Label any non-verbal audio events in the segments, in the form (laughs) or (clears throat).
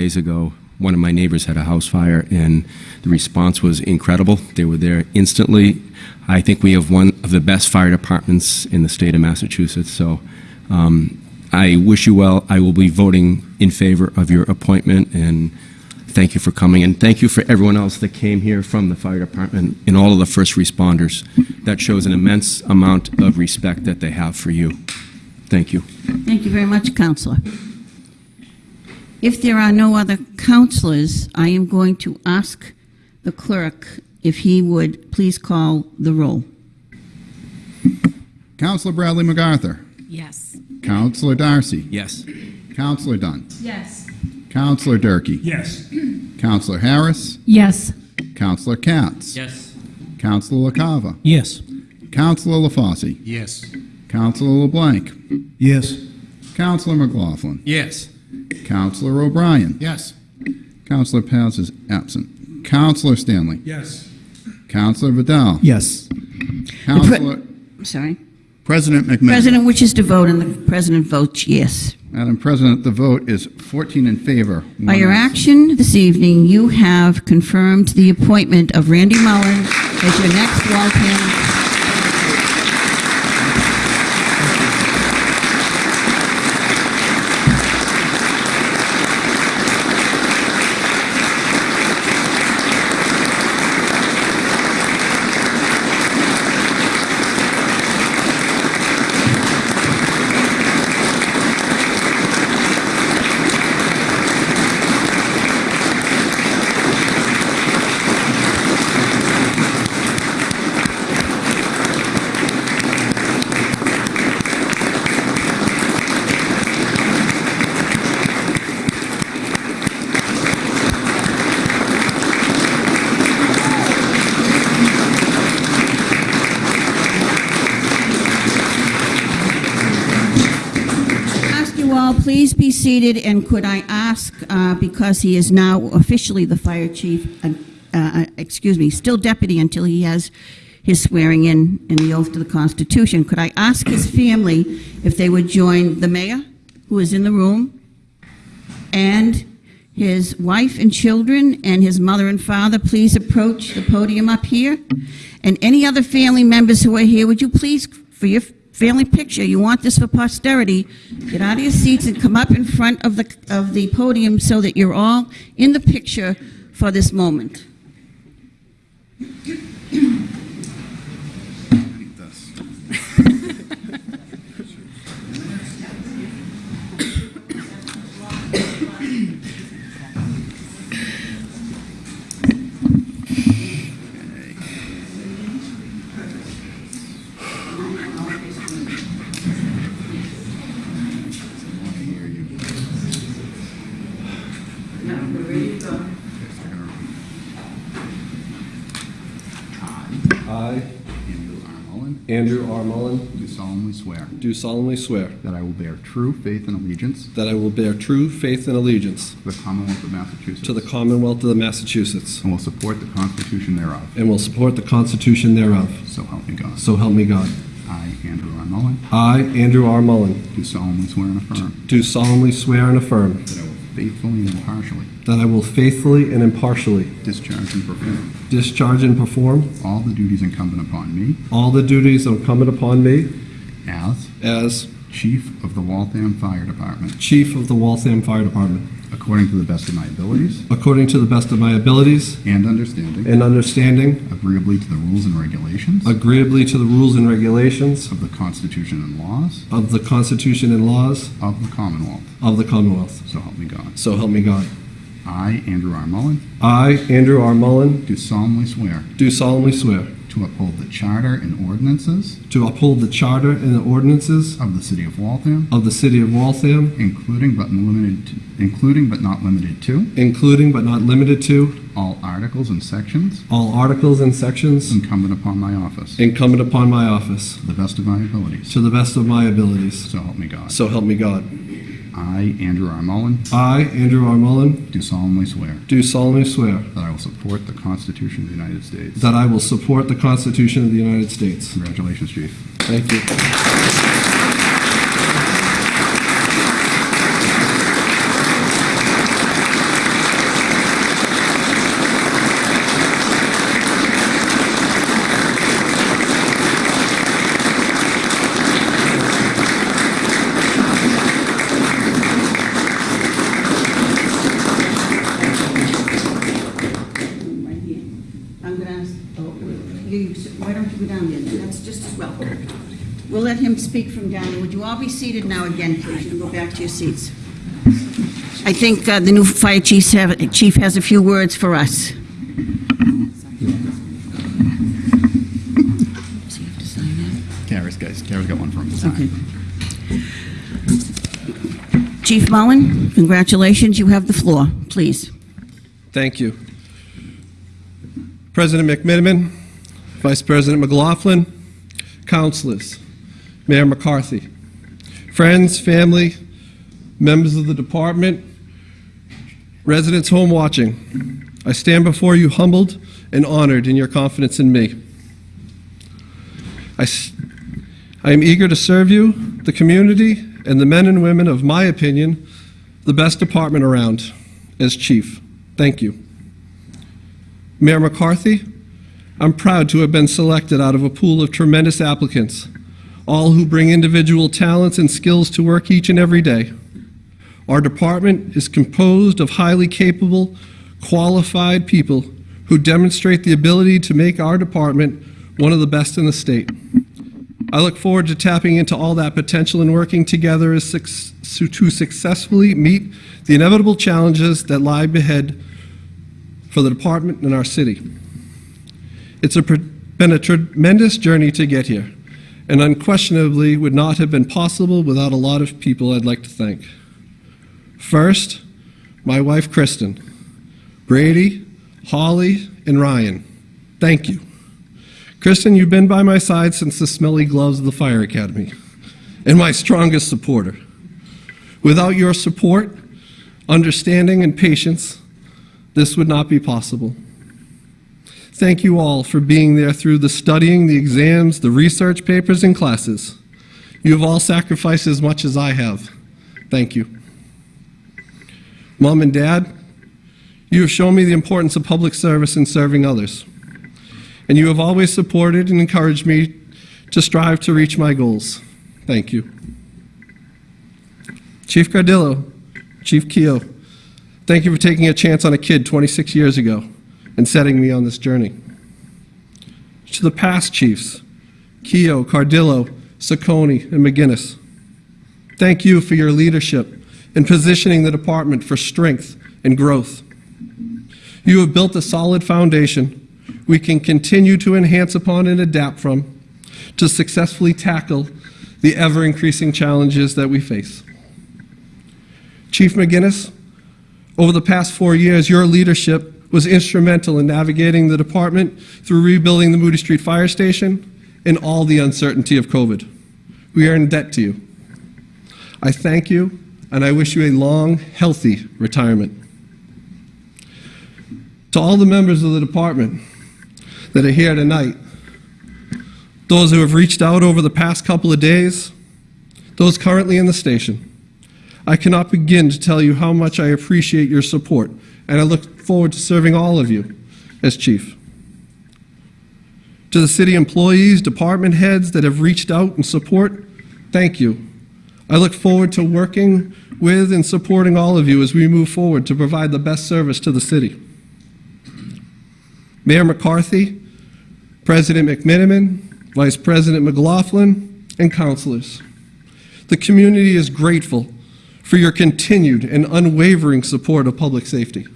days ago, one of my neighbors had a house fire, and the response was incredible. They were there instantly. I think we have one of the best fire departments in the state of Massachusetts, so um, I wish you well. I will be voting in favor of your appointment, and thank you for coming, and thank you for everyone else that came here from the fire department and all of the first responders. That shows an immense amount of respect that they have for you. Thank you. Thank you very much, Councilor. If there are no other councilors, I am going to ask the clerk if he would please call the roll. Councilor Bradley MacArthur. Yes. Councilor Darcy. Yes. Councilor Dunn. Yes. Councilor Durkee. Yes. Councilor Harris. Yes. Councilor Katz. Yes. Councilor LaCava. Yes. Councilor LaFosse. Yes. Councilor LeBlanc. Yes. Councilor McLaughlin. Yes. Councilor O'Brien. Yes. Councilor Paz is absent. Councilor Stanley. Yes. Councilor Vidal. Yes. Councilor Sorry. President McMahon. President wishes to vote, and the president votes yes. Madam President, the vote is 14 in favor. By your absent. action this evening, you have confirmed the appointment of Randy Mullen as your next Waltham. Ask you all, please be seated, and could I ask, uh, because he is now officially the fire chief, uh, uh, excuse me, still deputy until he has his swearing in and the oath to the Constitution, could I ask his family if they would join the mayor, who is in the room, and his wife and children, and his mother and father, please approach the podium up here. And any other family members who are here, would you please, for your family picture, you want this for posterity, get out of your seats and come up in front of the, of the podium so that you're all in the picture for this moment. I, Andrew R. Mullen, Andrew R. Mullen, do solemnly swear do solemnly swear that I will bear true faith and allegiance that I will bear true faith and allegiance to the Commonwealth of Massachusetts to the Commonwealth of Massachusetts and will support the Constitution thereof. and will support the Constitution thereof. So help me God. So help me God. I, Andrew R. Mullen, I, Andrew R. Mullen, do solemnly swear and affirm do solemnly swear and affirm that I will faithfully and impartially. That I will faithfully and impartially discharge and perform discharge and perform all the duties incumbent upon me all the duties incumbent upon me as as Chief of the Waltham Fire Department. Chief of the Waltham Fire Department, according to the best of my abilities according to the best of my abilities and understanding, and understanding, agreeably to the rules and regulations agreeably to the rules and regulations of the Constitution and laws of the Constitution and laws of the Commonwealth. of the Commonwealth. So help me God. So help me God. I, Andrew R. Mullen, I, Andrew R. Mullen, do solemnly swear do solemnly swear to uphold the Charter and ordinances to uphold the Charter and the ordinances of the City of Waltham, of the City of Waltham, including but limited to, including but not limited to including but not limited to all articles and sections all articles and sections incumbent upon my office, incumbent upon my office, to the best of my abilities. to the best of my abilities. So help me God. So help me God. I, Andrew R. Mullen, I, Andrew R. Mullen, do solemnly swear do solemnly swear that I will support the Constitution of the United States. that I will support the Constitution of the United States. Congratulations, Chief. Thank you. don't you go down there? That's just as well. We'll let him speak from down there. Would you all be seated now again, please, and go back to your seats? I think uh, the new fire chief have- chief has a few words for us. Does he have to sign that? Kara's guys. Kara's got one for him. Okay. Chief Mullen, congratulations, you have the floor, please. Thank you. President McMenamin, Vice President McLaughlin, councilors, Mayor McCarthy, friends, family, members of the department, residents home watching, I stand before you humbled and honored in your confidence in me. I, I am eager to serve you, the community, and the men and women of my opinion, the best department around, as chief. Thank you. Mayor McCarthy, I'm proud to have been selected out of a pool of tremendous applicants, all who bring individual talents and skills to work each and every day. Our department is composed of highly capable, qualified people who demonstrate the ability to make our department one of the best in the state. I look forward to tapping into all that potential and working together to successfully meet the inevitable challenges that lie ahead for the department and our city. It's a, been a tremendous journey to get here, and unquestionably would not have been possible without a lot of people I'd like to thank. First, my wife Kristen, Brady, Holly, and Ryan. Thank you. Kristen, you've been by my side since the smelly gloves of the Fire Academy, and my strongest supporter. Without your support, understanding, and patience, this would not be possible. Thank you all for being there through the studying, the exams, the research papers, and classes. You have all sacrificed as much as I have. Thank you. Mom and Dad, you have shown me the importance of public service and serving others. And you have always supported and encouraged me to strive to reach my goals. Thank you. Chief Cardillo, Chief Keo, thank you for taking a chance on a kid 26 years ago and setting me on this journey. To the past chiefs, Keo, Cardillo, Saccone, and McGinnis, thank you for your leadership in positioning the department for strength and growth. You have built a solid foundation we can continue to enhance upon and adapt from to successfully tackle the ever increasing challenges that we face. Chief McGinnis, over the past four years, your leadership was instrumental in navigating the department through rebuilding the Moody Street Fire Station and all the uncertainty of COVID. We are in debt to you. I thank you, and I wish you a long, healthy retirement. To all the members of the department that are here tonight, those who have reached out over the past couple of days, those currently in the station, I cannot begin to tell you how much I appreciate your support, and I look forward to serving all of you as chief. To the city employees, department heads that have reached out and support, thank you. I look forward to working with and supporting all of you as we move forward to provide the best service to the city. Mayor McCarthy, President McMenamin, Vice President McLaughlin, and councilors. The community is grateful for your continued and unwavering support of public safety.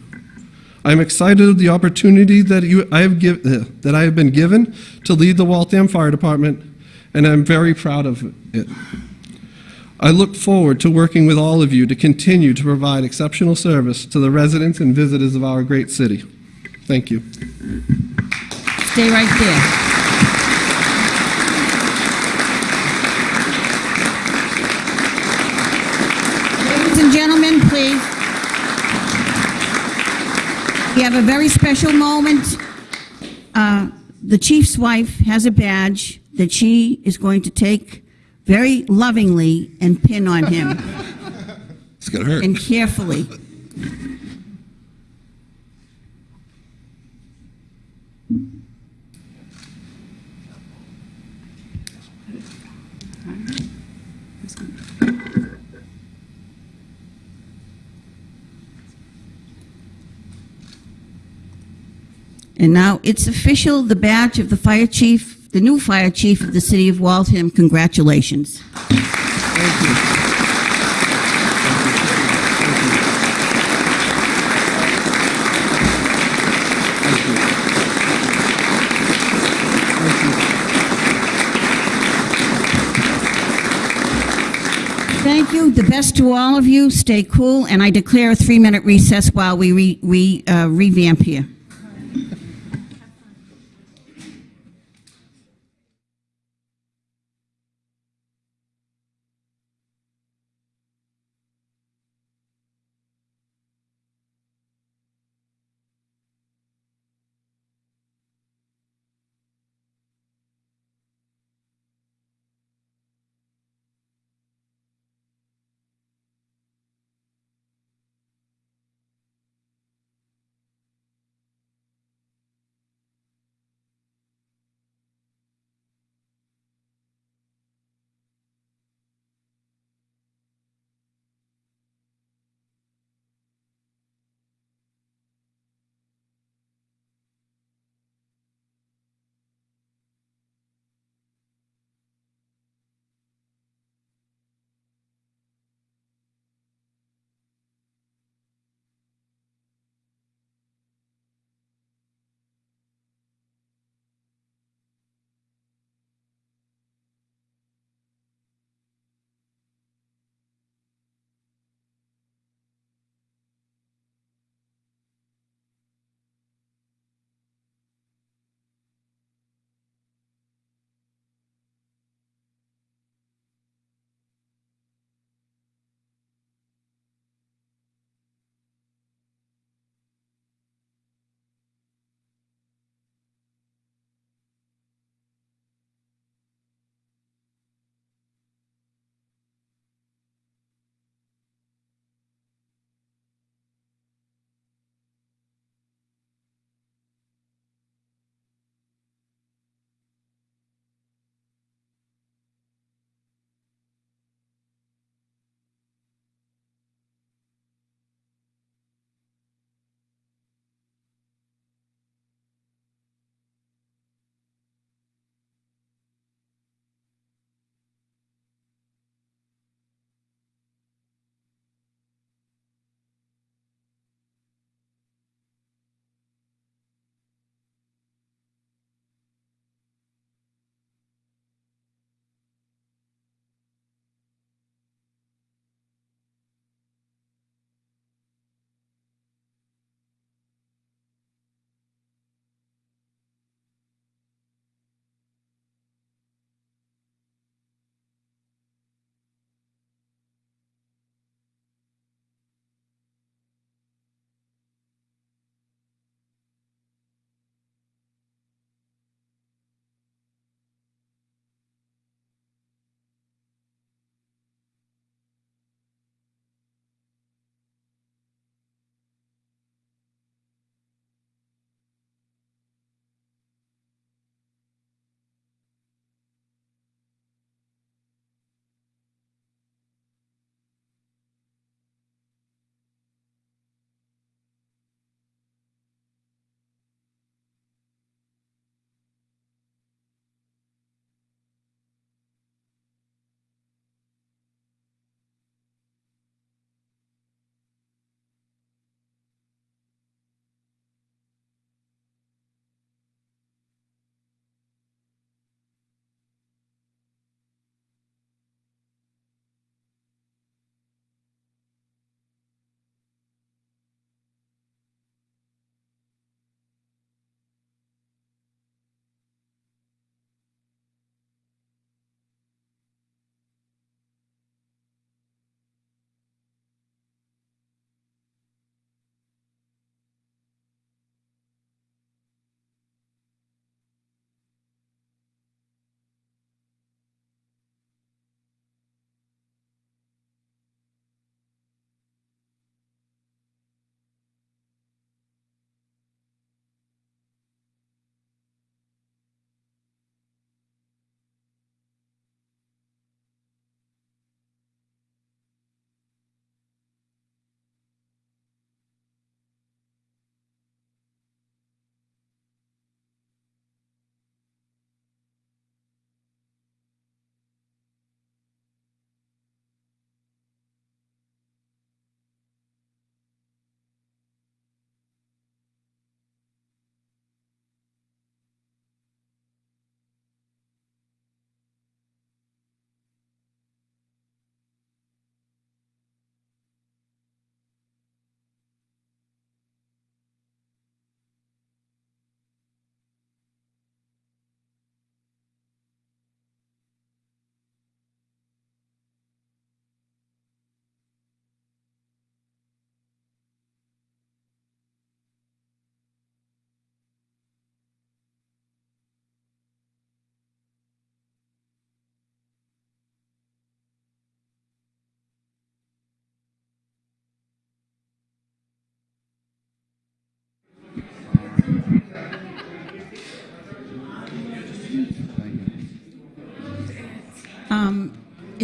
I am excited of the opportunity that, you, I have give, uh, that I have been given to lead the Waltham Fire Department, and I'm very proud of it. I look forward to working with all of you to continue to provide exceptional service to the residents and visitors of our great city. Thank you. Stay right there. Ladies and gentlemen, please. We have a very special moment. Uh, The chief's wife has a badge that she is going to take very lovingly and pin on him, It's gonna hurt. and carefully. And now it's official, the badge of the fire chief, the new fire chief of the city of Waltham. Congratulations. Thank you. The best to all of you. Stay cool, and I declare a three-minute recess while we re, we uh, revamp here.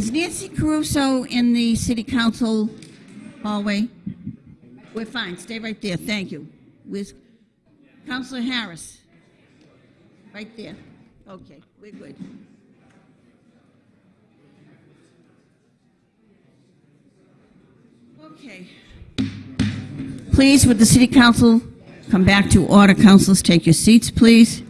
Is Nancy Caruso in the city council hallway? We're fine, stay right there, thank you. With Councilor Harris? Right there. Okay, we're good. Okay. Please, would the city council come back to order? Councilors, take your seats, please.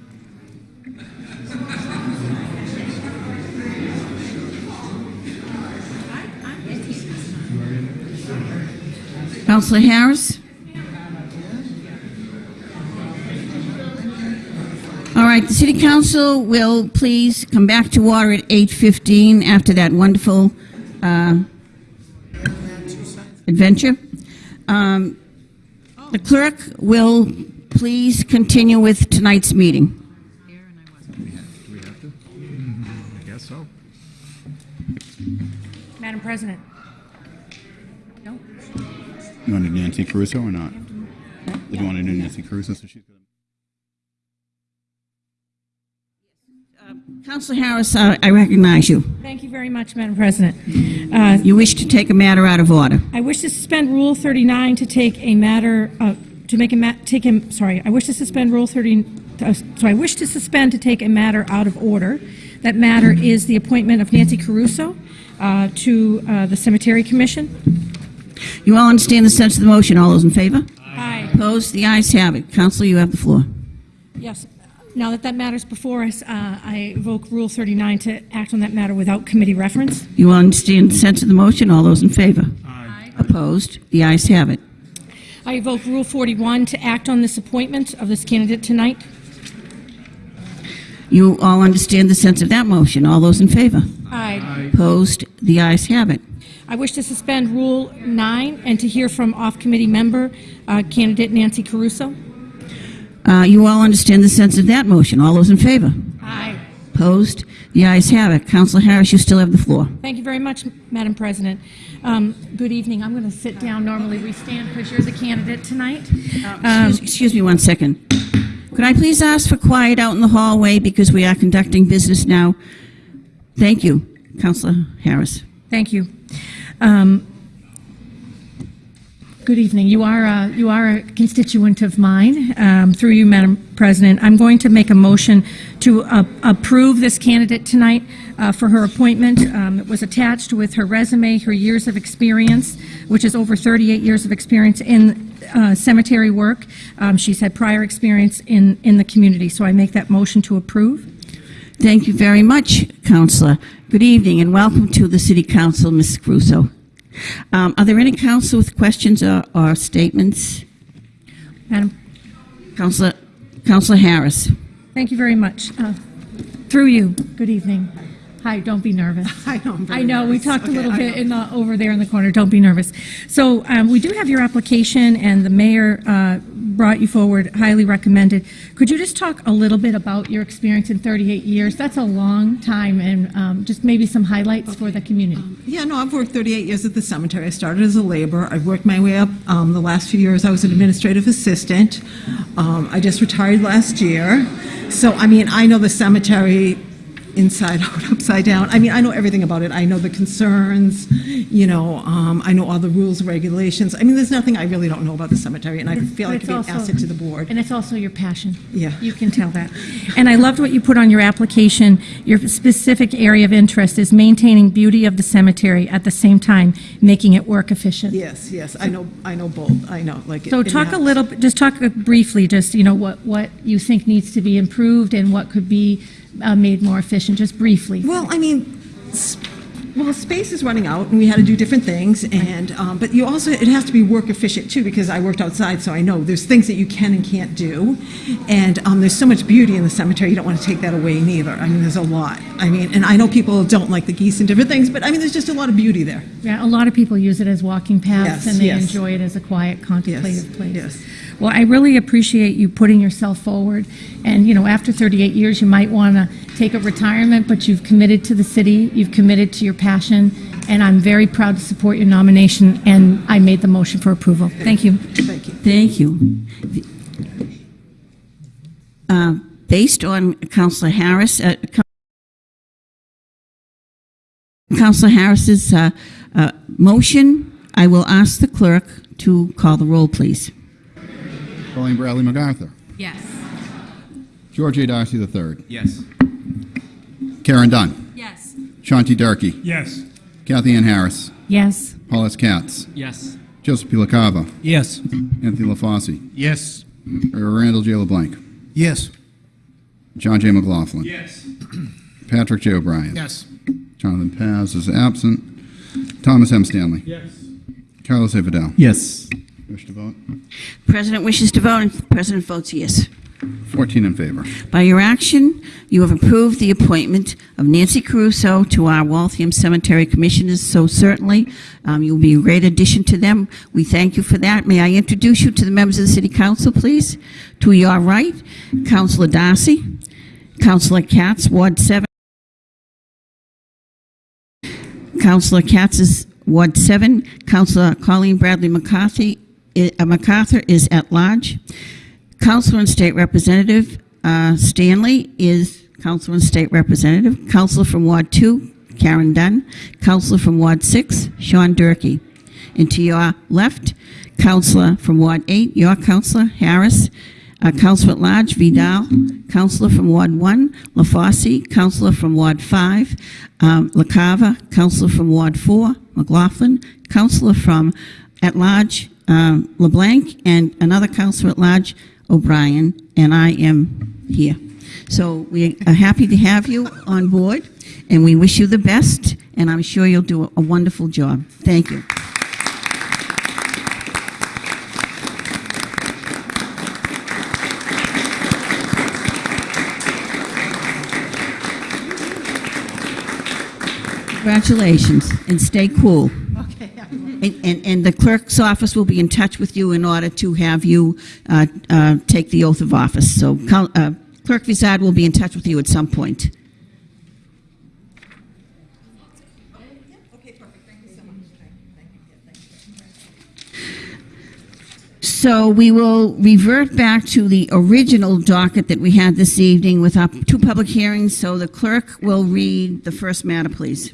Councilor Harris? All right, the city council will please come back to order at 8:15 after that wonderful uh, adventure. Um, The clerk will please continue with tonight's meeting. Caruso or not? Did you want to do Nancy Caruso? So she's gonna. Councilor Harris, uh, I recognize you. Thank you very much, Madam President. Uh, You wish to take a matter out of order. I wish to suspend Rule 39 to take a matter, uh, to make a, ma- take him, sorry, I wish to suspend Rule 30, uh, so I wish to suspend to take a matter out of order. That matter is the appointment of Nancy Caruso uh, to uh, the Cemetery Commission. You all understand the sense of the motion. All those in favor? Aye. Opposed? The ayes have it. Councilor, you have the floor. Yes. Now that that matter's before us, uh, I invoke Rule 39 to act on that matter without committee reference. You all understand the sense of the motion. All those in favor? Aye. Opposed? The ayes have it. I evoke Rule 41 to act on this appointment of this candidate tonight. You all understand the sense of that motion. All those in favor? Aye. Opposed? The ayes have it. I wish to suspend Rule 9 and to hear from off-committee member uh, candidate Nancy Caruso. Uh, You all understand the sense of that motion. All those in favor? Aye. Opposed? The ayes have it. Councilor Harris, you still have the floor. Thank you very much, Madam President. Um, Good evening. I'm going to sit down. Normally, we stand because you're the candidate tonight. Um, Excuse- Excuse me one second. Could I please ask for quiet out in the hallway because we are conducting business now? Thank you, Councilor Harris. Thank you. Um, Good evening. You are, a- you are a constituent of mine. Um, Through you, Madam President, I'm going to make a motion to uh, approve this candidate tonight uh, for her appointment. Um, It was attached with her resume, her years of experience, which is over 38 years of experience in uh, cemetery work. Um, She's had prior experience in, in the community, so I make that motion to approve. Thank you very much, Councilor. Good evening and welcome to the City Council, Ms. Caruso. Um, Are there any council with questions or or statements? Madam Councilor, Councilor Harris. Thank you very much. Uh, Through you, good evening. Hi, don't be nervous. (laughs) I know, I know, we nervous. talked a little I bit know. in the, over there in the corner, don't be nervous. So um, we do have your application, and the mayor uh, brought you forward, highly recommended. Could you just talk a little bit about your experience in 38 years? That's a long time, and um, just maybe some highlights for the community. Yeah, no, I've worked 38 years at the cemetery. I started as a laborer. I've worked my way up. Um, the last few years, I was an administrative assistant. Um, I just retired last year. So, I mean, I know the cemetery inside (laughs) out, upside down. I mean, I know everything about it. I know the concerns, you know, um, I know all the rules, regulations. I mean, there's nothing I really don't know about the cemetery, and I feel like it's it'd be an asset to the board. And it's also your passion. Yeah. You can tell that. And I loved what you put on your application. Your specific area of interest is maintaining beauty of the cemetery at the same time making it work efficient. Yes, yes, I know, I know both. I know, like. So the talk a little, bit- just talk briefly, just, you know, what, what you think needs to be improved and what could be uh, made more efficient, just briefly. Well, I mean, well, space is running out, and we had to do different things, and, um, but you also, it has to be work efficient too, because I worked outside, so I know there's things that you can and can't do, and um, there's so much beauty in the cemetery, you don't want to take that away neither. I mean, there's a lot. I mean, and I know people don't like the geese and different things, but I mean, there's just a lot of beauty there. Yeah, a lot of people use it as walking paths Yes, and they yes. enjoy it as a quiet contemplative place. yes. Well, I really appreciate you putting yourself forward. And, you know, after 38 years, you might want to take a retirement, but you've committed to the city, you've committed to your passion, and I'm very proud to support your nomination, and I made the motion for approval. Thank you. Thank you. Thank you. Uh, Based on Councilor Harris, uh, Councilor Harris's uh, uh, motion, I will ask the clerk to call the roll, please. Colleen Bradley MacArthur. Yes. George A. Darcy III. Yes. Karen Dunn. Yes. Shanti Durkee. Yes. Kathy Ann Harris. Yes. Paul S. Katz. Yes. Joseph P. LaCava. Yes. Anthony LaFosse. Yes. Randall J. LeBlanc. Yes. John J. McLaughlin. Yes. Patrick J. O'Brien. Yes. Jonathan Paz is absent. Thomas M. Stanley. Yes. Carlos A. Vidal. Yes. Wish to vote? President wishes to vote, and the President votes yes. 14 in favor. By your action, you have approved the appointment of Nancy Caruso to our Waltham Cemetery Commissioners, so certainly um, you'll be a great addition to them. We thank you for that. May I introduce you to the members of the City Council, please? To your right, Councilor Darcy, Councilor Katz, Ward 7. Councilor Katz is Ward 7. Councilor Colleen Bradley McCarthy, i- uh, MacArthur is at large. Councilor and State Representative uh, Stanley is Councilor and State Representative. Councilor from Ward 2, Karen Dunn. Councilor from Ward 6, Sean Durkee. And to your left, Councilor from Ward 8, your Councilor Harris. Uh, Councilor at Large Vidal. Councilor from Ward 1, LaFosse. Councilor from Ward 5, um, LaCava. Councilor from Ward 4, McLaughlin. Councilor from at Large um, LeBlanc. And another Councilor at Large, O'Brien. And I am here. So we are happy to have you on board, and we wish you the best, and I'm sure you'll do a- wonderful job. Thank you. Congratulations, and stay cool. And, and, and the clerk's office will be in touch with you in order to have you uh, uh, take the oath of office. So uh, Clerk Vizard will be in touch with you at some point. So we will revert back to the original docket that we had this evening with our two public hearings. So the clerk will read the first matter, please.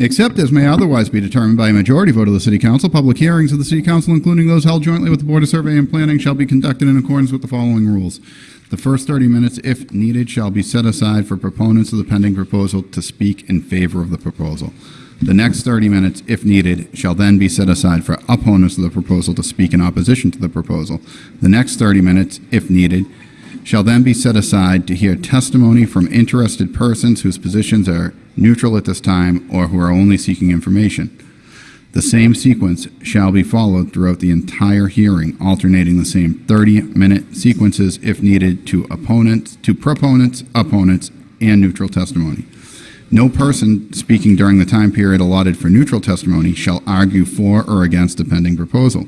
Except as may otherwise be determined by a majority vote of the City Council, public hearings of the City Council, including those held jointly with the Board of Survey and Planning, shall be conducted in accordance with the following rules. The first 30 minutes, if needed, shall be set aside for proponents of the pending proposal to speak in favor of the proposal. The next 30 minutes, if needed, shall then be set aside for opponents of the proposal to speak in opposition to the proposal. The next 30 minutes, if needed, shall then be set aside to hear testimony from interested persons whose positions are neutral at this time or who are only seeking information. The same sequence shall be followed throughout the entire hearing, alternating the same 30-minute sequences if needed to opponents, to proponents, opponents, and neutral testimony. No person speaking during the time period allotted for neutral testimony shall argue for or against a pending proposal.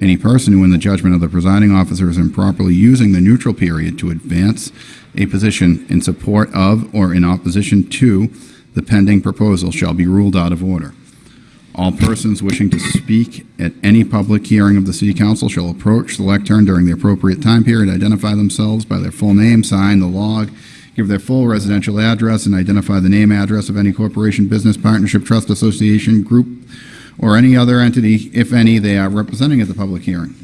Any person who, in the judgment of the presiding officer, is improperly using the neutral period to advance a position in support of or in opposition to the pending proposal shall be ruled out of order. All persons wishing to speak at any public hearing of the City Council shall approach the lectern during the appropriate time period, identify themselves by their full name, sign the log, give their full residential address, and identify the name, address of any corporation, business, partnership, trust, association, group, or any other entity, if any, they are representing at the public hearing.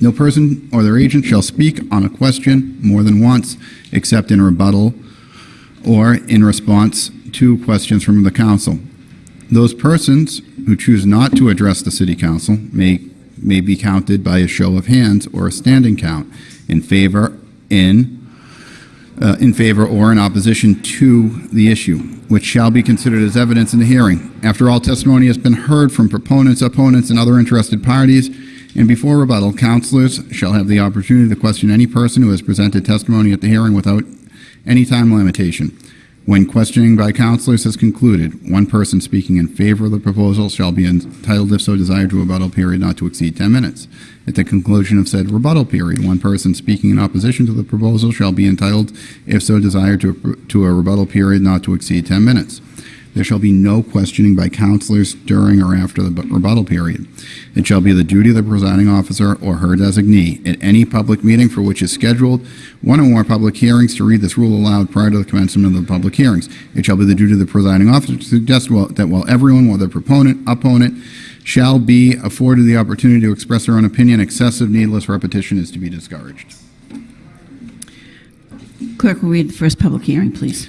No person or their agent shall speak on a question more than once, except in rebuttal or in response to questions from the council. Those persons who choose not to address the city council may, may be counted by a show of hands or a standing count in favor, in, uh, in favor or in opposition to the issue, which shall be considered as evidence in the hearing. After all testimony has been heard from proponents, opponents, and other interested parties, and before rebuttal, councilors shall have the opportunity to question any person who has presented testimony at the hearing without any time limitation. When questioning by councilors has concluded, one person speaking in favor of the proposal shall be entitled, if so desired, to a rebuttal period not to exceed 10 minutes. At the conclusion of said rebuttal period, one person speaking in opposition to the proposal shall be entitled, if so desired, to a, to a rebuttal period not to exceed 10 minutes. There shall be no questioning by councilors during or after the rebuttal period. It shall be the duty of the presiding officer or her designee at any public meeting for which is scheduled one or more public hearings to read this rule aloud prior to the commencement of the public hearings. It shall be the duty of the presiding officer to suggest that while everyone, whether proponent, opponent, shall be afforded the opportunity to express their own opinion, excessive needless repetition is to be discouraged. Clerk will read the first public hearing, please.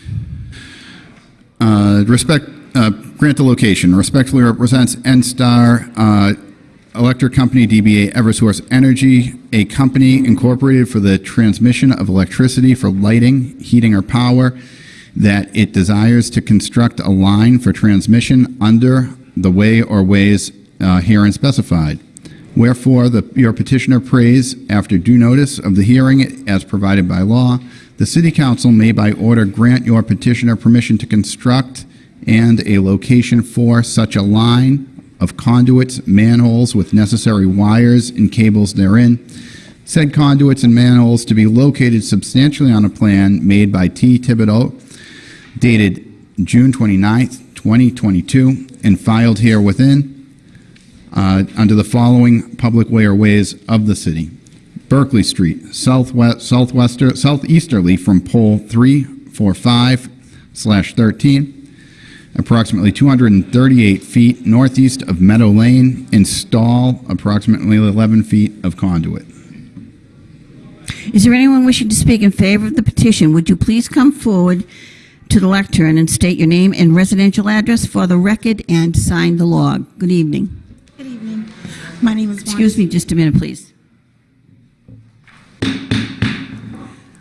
Uh, Respect, uh, grant the location. Respectfully represents NSTAR uh, Electric Company, DBA Eversource Energy, a company incorporated for the transmission of electricity for lighting, heating, or power, that it desires to construct a line for transmission under the way or ways uh, herein specified. Wherefore, the, your petitioner prays, after due notice of the hearing as provided by law, the city council may by order grant your petitioner permission to construct and a location for such a line of conduits, manholes with necessary wires and cables therein. Said conduits and manholes to be located substantially on a plan made by T. Thibodeau dated June 29th, 2022, and filed here within uh, under the following public way or ways of the city. Berkeley Street, southwest, southwester, southeasterly from pole 345 slash 13, approximately 238 feet northeast of Meadow Lane. Install approximately 11 feet of conduit. Is there anyone wishing to speak in favor of the petition? Would you please come forward to the lectern and state your name and residential address for the record and sign the log? Good evening. Good evening. My name is Wanda. Excuse me just a minute, please.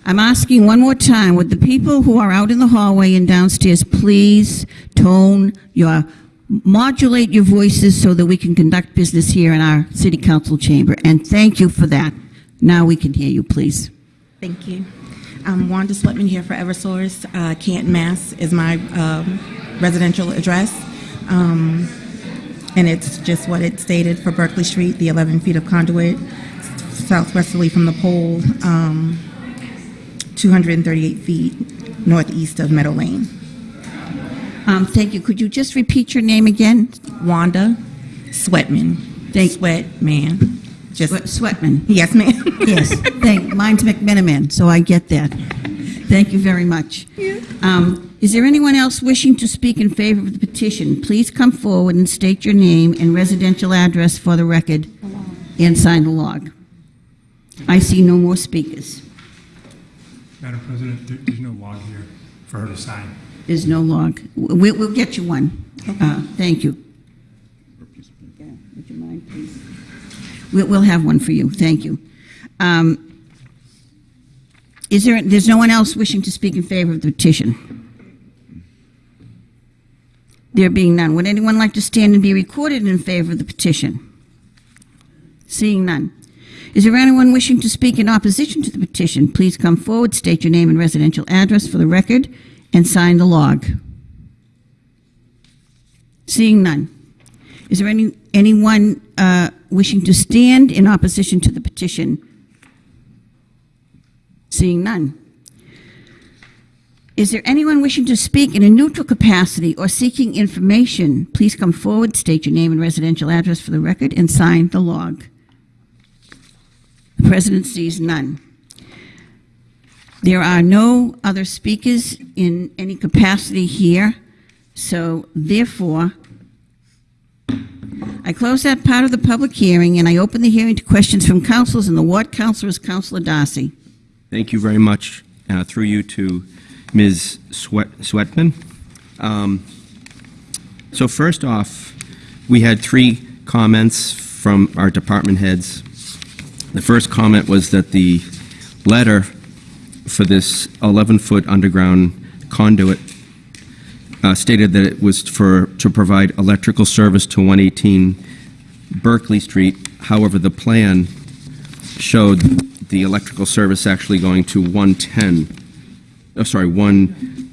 I'm asking one more time, would the people who are out in the hallway and downstairs please tone your, modulate your voices so that we can conduct business here in our city council chamber? And thank you for that. Now we can hear you, please. Thank you. I'm Wanda Sweatman here for Eversource. Uh, Canton, Mass. is my um, residential address. Um, and it's just what it stated for Berkeley Street, the 11 feet of conduit, southwesterly from the pole, um, 238 feet northeast of Meadow Lane. Um, thank you. Could you just repeat your name again? Wanda Sweatman. Thank- Sweatman. Just, Sweatman. yes, ma'am. Yes, thank, mine's McMenamin, so I get that. Thank you very much. Um, Is there anyone else wishing to speak in favor of the petition? Please come forward and state your name and residential address for the record and sign the log. I see no more speakers. Madam President, there- there's no log here for her to sign. There's no log. We- We'll get you one. Uh, Thank you. Yeah, Would you mind, please? We'll we'll have one for you. Thank you. Um, Is there, there's no one else wishing to speak in favor of the petition? There being none, would anyone like to stand and be recorded in favor of the petition? Seeing none. Is there anyone wishing to speak in opposition to the petition? Please come forward, state your name and residential address for the record, and sign the log. Seeing none. Is there any, anyone uh, wishing to stand in opposition to the petition? Seeing none. Is there anyone wishing to speak in a neutral capacity or seeking information? Please come forward, state your name and residential address for the record, and sign the log. The president sees none. There are no other speakers in any capacity here, so therefore, I close that part of the public hearing, and I open the hearing to questions from councilors, and the ward councilor is Councilor Darcy. Thank you very much, uh, through you to Ms. Sweat- Sweatman. Um, So first off, we had three comments from our department heads. The first comment was that the letter for this 11-foot underground conduit uh, stated that it was for, to provide electrical service to 118 Berkeley Street. However, the plan showed the electrical service actually going to 110, oh, sorry, 1,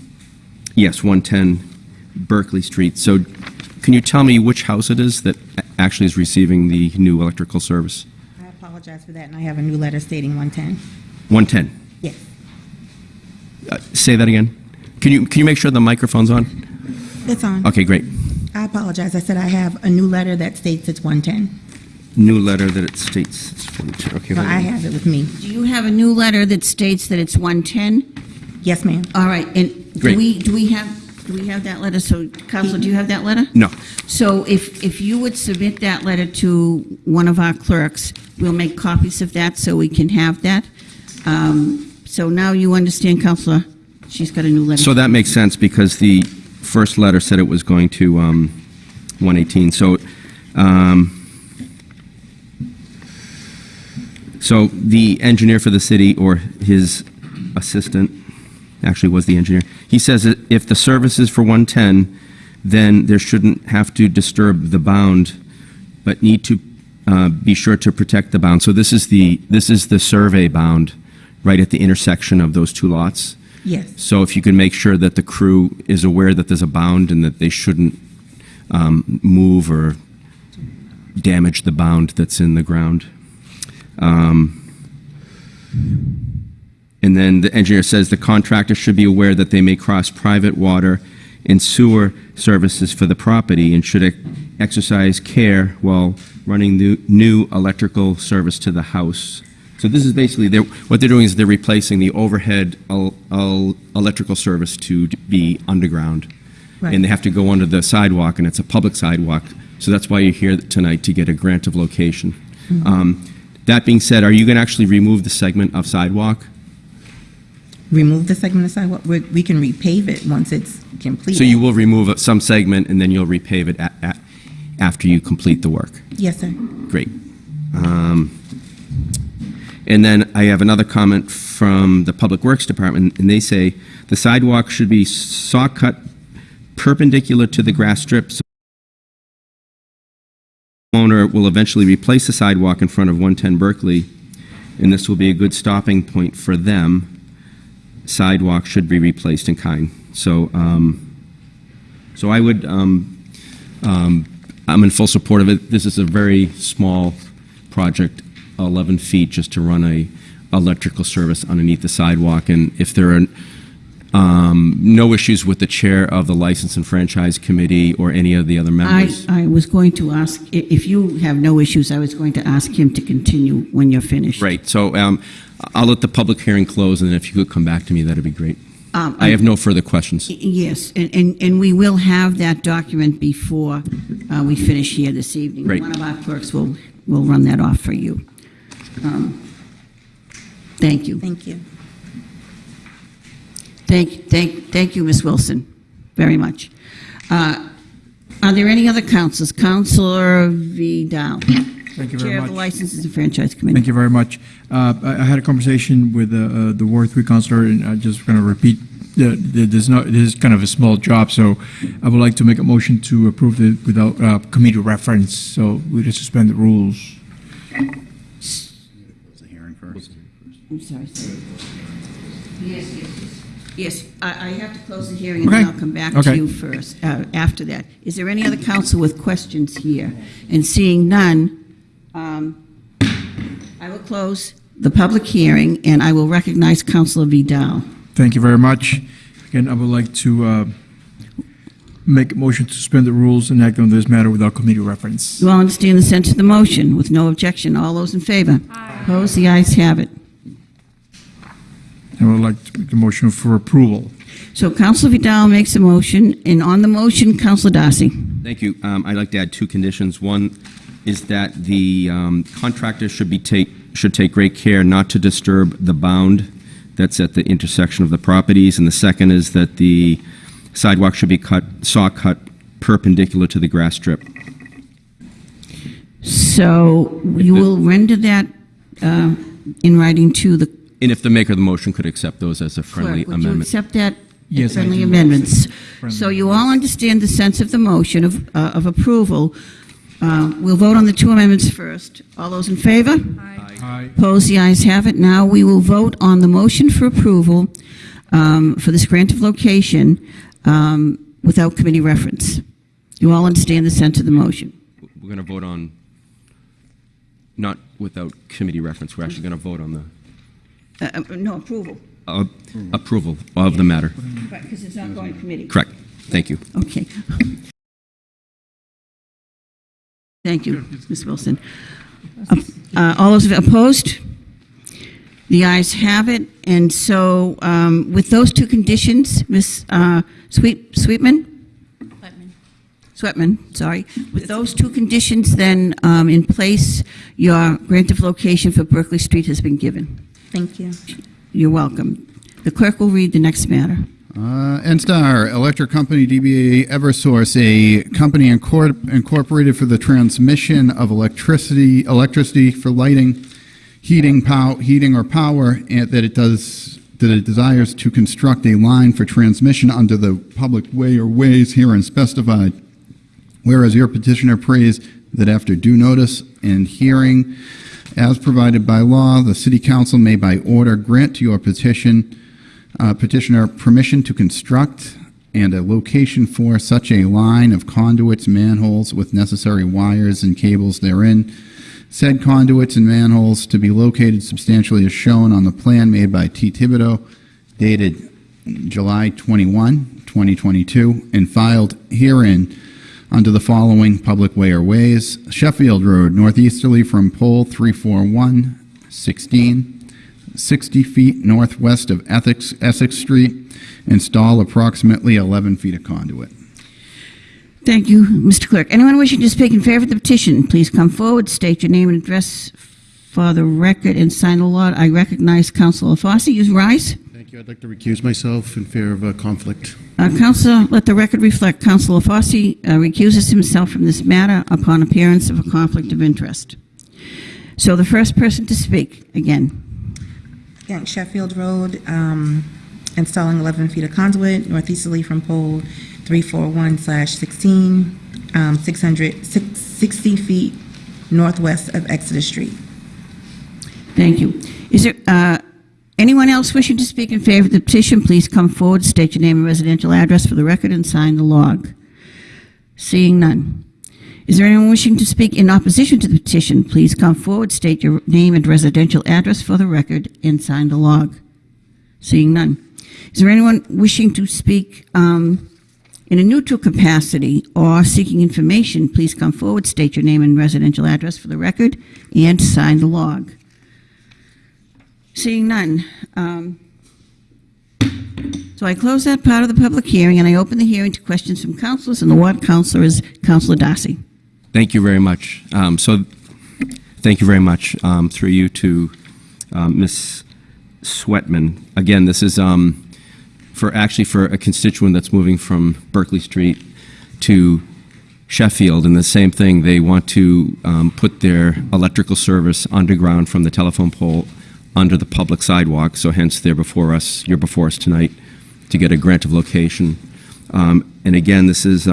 yes, 110 Berkeley Street. So can you tell me which house it is that actually is receiving the new electrical service? I apologize for that, and I have a new letter stating 110. 110. Yes. Uh, Say that again. Can you, can you make sure the microphone's on? It's on. Okay, great. I apologize. I said I have a new letter that states it's 110. New letter that it states it's 42. Okay, So hold I have it with me. Do you have a new letter that states that it's 110? Yes, ma'am. All right, and do Great. we, do we have, do we have that letter? So, Counselor, do you have that letter? No. So if, if you would submit that letter to one of our clerks, we'll make copies of that so we can have that. Um, So now you understand, Counselor, she's got a new letter. So that makes sense because the first letter said it was going to um, 118. So, um, so the engineer for the city or his assistant, actually was the engineer, he says that if the service is for 110, then there shouldn't have to disturb the bound, but need to uh, be sure to protect the bound. So this is the, this is the survey bound right at the intersection of those two lots. Yes. So if you can make sure that the crew is aware that there's a bound and that they shouldn't um, move or damage the bound that's in the ground. Um, And then the engineer says the contractor should be aware that they may cross private water and sewer services for the property and should ex- exercise care while running new, new electrical service to the house. So this is basically, they're, what they're doing is they're replacing the overhead el- el- electrical service to be underground. Right. And they have to go under the sidewalk, and it's a public sidewalk. So that's why you're here tonight, to get a grant of location. Um, That being said, are you going to actually remove the segment of sidewalk? Remove the segment of sidewalk. We we can repave it once it's completed. So you will remove some segment and then you'll repave it a- a- after you complete the work? Yes, sir. Great. Um, And then I have another comment from the Public Works Department, and they say, "The sidewalk should be saw cut perpendicular to the grass strip, so owner will eventually replace the sidewalk in front of 110 Berkeley, and this will be a good stopping point for them. Sidewalk should be replaced in kind." So, um, so I would, um, um, I'm in full support of it. This is a very small project, 11 feet, just to run a electrical service underneath the sidewalk. And if there are um, no issues with the chair of the License and Franchise Committee or any of the other I, members. I was going to ask, if you have no issues, I was going to ask him to continue when you're finished. Right. So um, I'll let the public hearing close, and then if you could come back to me, that'd be great. Um, I have no further questions. Yes, and, and, and we will have that document before uh, we finish here this evening. Great. One of our clerks will, will run that off for you. Um, Thank you. Thank you. Thank, thank, thank you, Ms. Wilson, very much. Uh, Are there any other councils? Counselor Vidal, Thank you very Chair of the much. Licenses and Franchise Committee. Thank you very much. Uh, I I had a conversation with uh, uh, the Ward 3 counselor, and I'm just going to repeat, the- the- there's no, this is kind of a small job, so I would like to make a motion to approve it without uh, committee reference, so we just suspend the rules. The hearing first. I'm sorry. Yes, yes, yes. Yes, I, I have to close the hearing, and then Okay. I'll come back to you first, uh, after that. Is there any other council with questions here? And seeing none, um, I will close the public hearing, and I will recognize Councilor Vidal. Thank you very much. Again, I would like to uh, make a motion to suspend the rules and act on this matter without committee reference. You all understand the sense of the motion, with no objection. All those in favor? Aye. Opposed? The ayes have it. I would like to make the motion for approval. So Councilor Vidal makes a motion, and on the motion, Councilor Darcy. Thank you. Um, I'd like to add two conditions. One is that the um, contractor should be take, should take great care not to disturb the bound that's at the intersection of the properties. And the second is that the sidewalk should be cut, saw cut perpendicular to the grass strip. So you will render that uh, in writing to the And if the maker of the motion could accept those as a friendly clerk. Would you amendment. accept that? Yes, I Friendly do. amendments. Friendly. So you all understand the sense of the motion of uh, of approval. Uh, We'll vote on the two amendments first. All those in favor? Aye. Opposed, the ayes have it. Now we will vote on the motion for approval um, for this grant of location um, without committee reference. You all understand the sense of the motion? We're going to vote on, not without committee reference, we're actually going to vote on the Uh, uh, No, approval. uh, approval of the matter. Right, because it's not going to committee. Correct. Thank you. Okay. (laughs) Thank you, Ms. Wilson. Uh, All those opposed? The ayes have it, and so um, with those two conditions, Ms. uh, Sweet Sweetman? Sweatman, sorry. With those two conditions then um, in place, your grant of location for Berkeley Street has been given. Thank you. You're welcome. The clerk will read the next matter. Uh, NSTAR Electric Company DBA Eversource, a company incor- incorporated for the transmission of electricity, electricity for lighting, heating, pow- heating or power, that it does that it desires to construct a line for transmission under the public way or ways herein specified. Whereas your petitioner prays that after due notice and hearing, as provided by law, the city council may by order grant to your petition uh, petitioner permission to construct and a location for such a line of conduits, manholes with necessary wires and cables therein. Said conduits and manholes to be located substantially as shown on the plan made by T. Thibodeau dated July 21, 2022, and filed herein under the following public way or ways. Sheffield Road, northeasterly from pole 341, 16, 60 feet northwest of Essex, Essex Street. Install approximately 11 feet of conduit. Thank you, Mr. Clerk. Anyone wishing to speak in favor of the petition, please come forward, state your name and address for the record, and sign the law. I recognize Councilor Fossey. You rise. Thank you. I'd like to recuse myself in fear of a conflict. Uh, Councilor, let the record reflect, Councilor Fossey uh, recuses himself from this matter upon appearance of a conflict of interest. So the first person to speak, again. Sheffield Road, um, installing 11 feet of conduit northeasterly from pole 341/16, um, 600, 60 feet northwest of Exeter Street. Thank you. Is there uh, anyone else wishing to speak in favor of the petition? Please come forward, state your name and residential address for the record, and sign the log. Seeing none. Is there anyone wishing to speak in opposition to the petition? Please come forward, state your name and residential address for the record, and sign the log. Seeing none. Is there anyone wishing to speak um, in a neutral capacity or seeking information? Please come forward, state your name and residential address for the record, and sign the log. Seeing none. um, So I close that part of the public hearing, and I open the hearing to questions from councilors, and the ward councilor is Councilor Darcy. Thank you very much. Um, So, thank you very much um, through you to um, Ms. Sweatman. Again, this is um, for, actually for a constituent that's moving from Berkeley Street to Sheffield, and the same thing, they want to um, put their electrical service underground from the telephone pole under the public sidewalk, so hence they're before us, you're before us tonight to get a grant of location. Um, And again, this is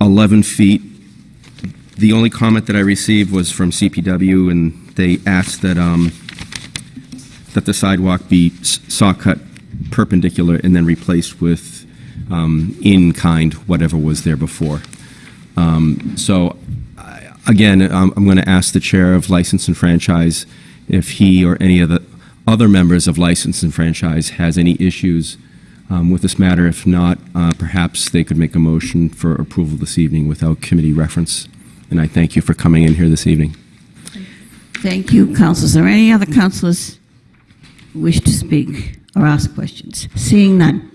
11 feet. The only comment that I received was from CPW, and they asked that, um, that the sidewalk be saw cut perpendicular and then replaced with um, in-kind, whatever was there before. Um, So, again, I'm I'm going to ask the Chair of License and Franchise if he or any of the other members of License and Franchise has any issues um, with this matter. If not, uh, perhaps they could make a motion for approval this evening without committee reference. And I thank you for coming in here this evening. Thank you, councilors. Are there any other councilors who wish to speak or ask questions? Seeing none.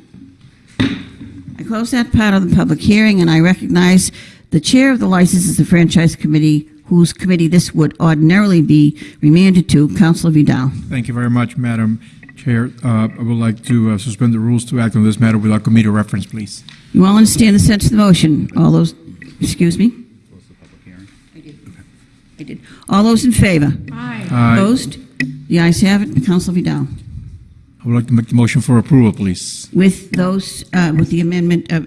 I close that part of the public hearing, and I recognize the chair of the Licenses and Franchise Committee, whose committee this would ordinarily be remanded to, Councilor Vidal. Thank you very much, Madam Chair. Uh, I would like to uh, suspend the rules to act on this matter without committee reference, please. You all understand the sense of the motion? All those, excuse me? I did. I did. All those in favor? Aye. Aye. Opposed? The ayes have it. Councilor Vidal. I would like to make the motion for approval, please. With those, uh, with the amendment, uh,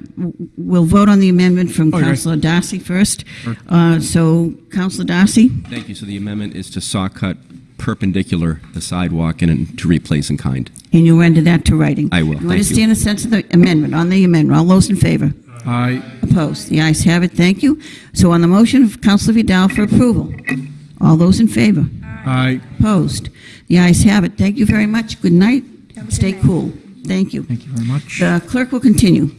we'll vote on the amendment from Okay. Councilor Darcy first. Sure. Uh, So, Councilor Darcy? Thank you. So the amendment is to saw cut perpendicular the sidewalk and to replace in kind. And you'll render that to writing. I will. You Thank you. understand the sense of the amendment, on the amendment? All those in favor? Aye. Opposed? The ayes have it. Thank you. So on the motion of Councilor Vidal for approval, all those in favor? Aye. Opposed? The ayes have it. Thank you very much. Good night. Stay cool. Thank you. Thank you very much. The clerk will continue.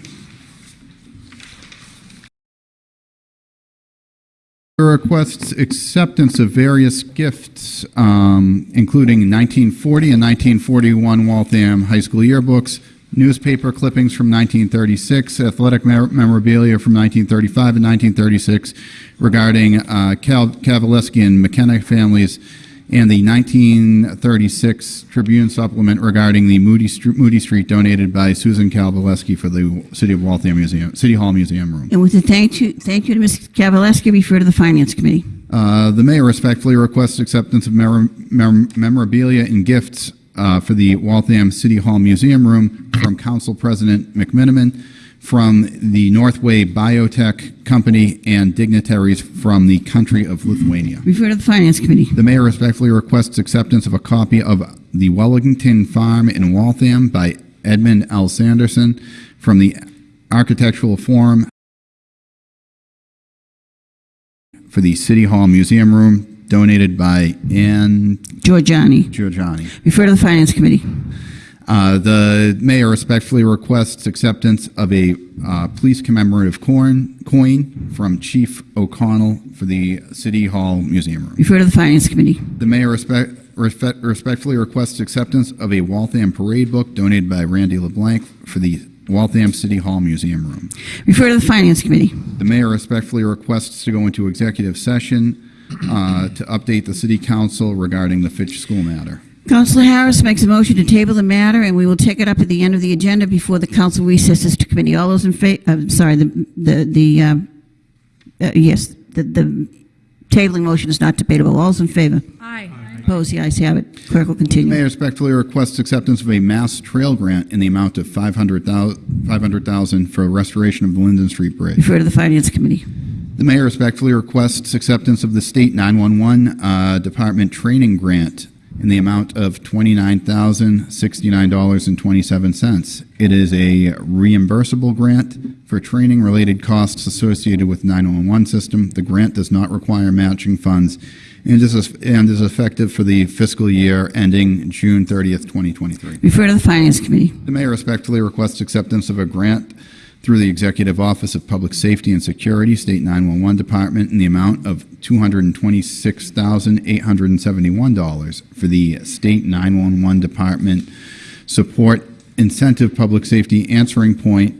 Requests acceptance of various gifts, um, including 1940 and 1941 Waltham High School yearbooks, newspaper clippings from 1936, athletic memorabilia from 1935 and 1936 regarding uh, Cal- and McKenna families, and the 1936 Tribune supplement regarding the Moody, Moody Street donated by Susan Kavaleski for the City of Waltham Museum, City Hall Museum Room. And with a thank you, thank you to Ms. Kavaleski, refer to the Finance Committee. Uh, The mayor respectfully requests acceptance of memorabilia and gifts uh, for the Waltham City Hall Museum Room from Council President McMenamin, from the Northway Biotech Company, and dignitaries from the country of Lithuania. Refer to the Finance Committee. The mayor respectfully requests acceptance of a copy of The Wellington Farm in Waltham by Edmund L. Sanderson from the Architectural Forum for the City Hall Museum Room, donated by Ann Giorgiani. Giorgiani. Refer to the Finance Committee. Uh, The mayor respectfully requests acceptance of a uh, police commemorative coin coin from Chief O'Connell for the City Hall Museum Room. Refer to the Finance Committee. The mayor respect, respect, respectfully requests acceptance of a Waltham parade book donated by Randy LeBlanc for the Waltham City Hall Museum Room. Refer to the Finance Committee. The mayor respectfully requests to go into executive session uh, to update the city council regarding the Fitch School matter. Councilor Harris makes a motion to table the matter, and we will take it up at the end of the agenda before the council recesses to committee. All those in favor, I'm sorry, the, the, the, uh, uh, yes, the, the tabling motion is not debatable. All those in favor? Aye. Opposed? The ayes have it. Clerk will continue. The mayor respectfully requests acceptance of a mass trail grant in the amount of 500000 500000 for restoration of the Linden Street Bridge. Refer to the Finance Committee. The mayor respectfully requests acceptance of the state 911 uh, department training grant in the amount of $29,069.27. It is a reimbursable grant for training-related costs associated with 911 system. The grant does not require matching funds and is, and is effective for the fiscal year ending June 30th, 2023. Refer to the Finance Committee. The mayor respectfully requests acceptance of a grant through the Executive Office of Public Safety and Security, State 911 Department, in the amount of $226,871 for the State 911 Department Support Incentive Public Safety Answering Point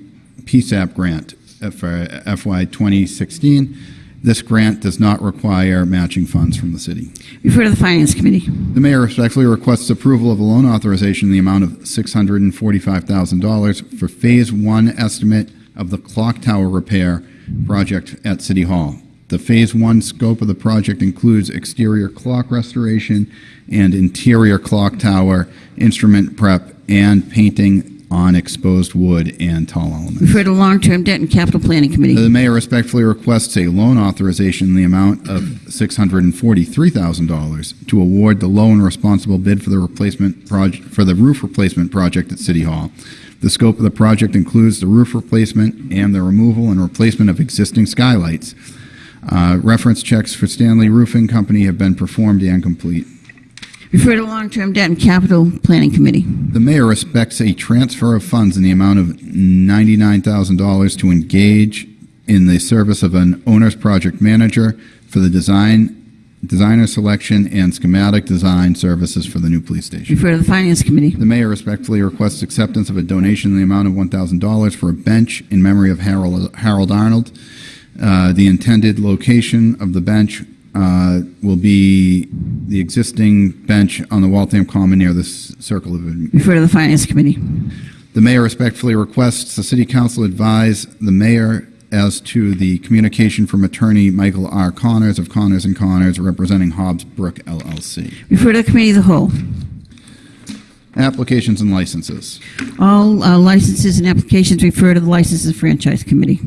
PSAP grant for FY 2016. This grant does not require matching funds from the city. Refer to the Finance Committee. The mayor respectfully requests approval of a loan authorization in the amount of $645,000 for Phase 1 estimate of the clock tower repair project at City Hall. The Phase 1 scope of the project includes exterior clock restoration and interior clock tower, instrument prep, and painting on exposed wood and tall elements. Refer to Long-Term Debt and Capital Planning Committee. The mayor respectfully requests a loan authorization in the amount of $643,000 to award the loan responsible bid for the replacement project, for the roof replacement project at City Hall. The scope of the project includes the roof replacement and the removal and replacement of existing skylights. Uh, Reference checks for Stanley Roofing Company have been performed and complete. Refer to Long-Term Debt and Capital Planning Committee. The mayor respects a transfer of funds in the amount of $99,000 to engage in the service of an owner's project manager for the design, designer selection, and schematic design services for the new police station. Refer to the Finance Committee. The mayor respectfully requests acceptance of a donation in the amount of $1,000 for a bench in memory of Harold Harold Arnold. Uh, The intended location of the bench uh, will be the existing bench on the Waltham Common near the Circle of Refer to the Finance Committee. the mayor respectfully requests the city council advise the mayor as to the communication from attorney Michael R. Connors of Connors and Connors representing Hobbs Brook LLC. Refer to the Committee of the Whole. Applications and licenses. All uh, licenses and applications refer to the Licenses and Franchise Committee.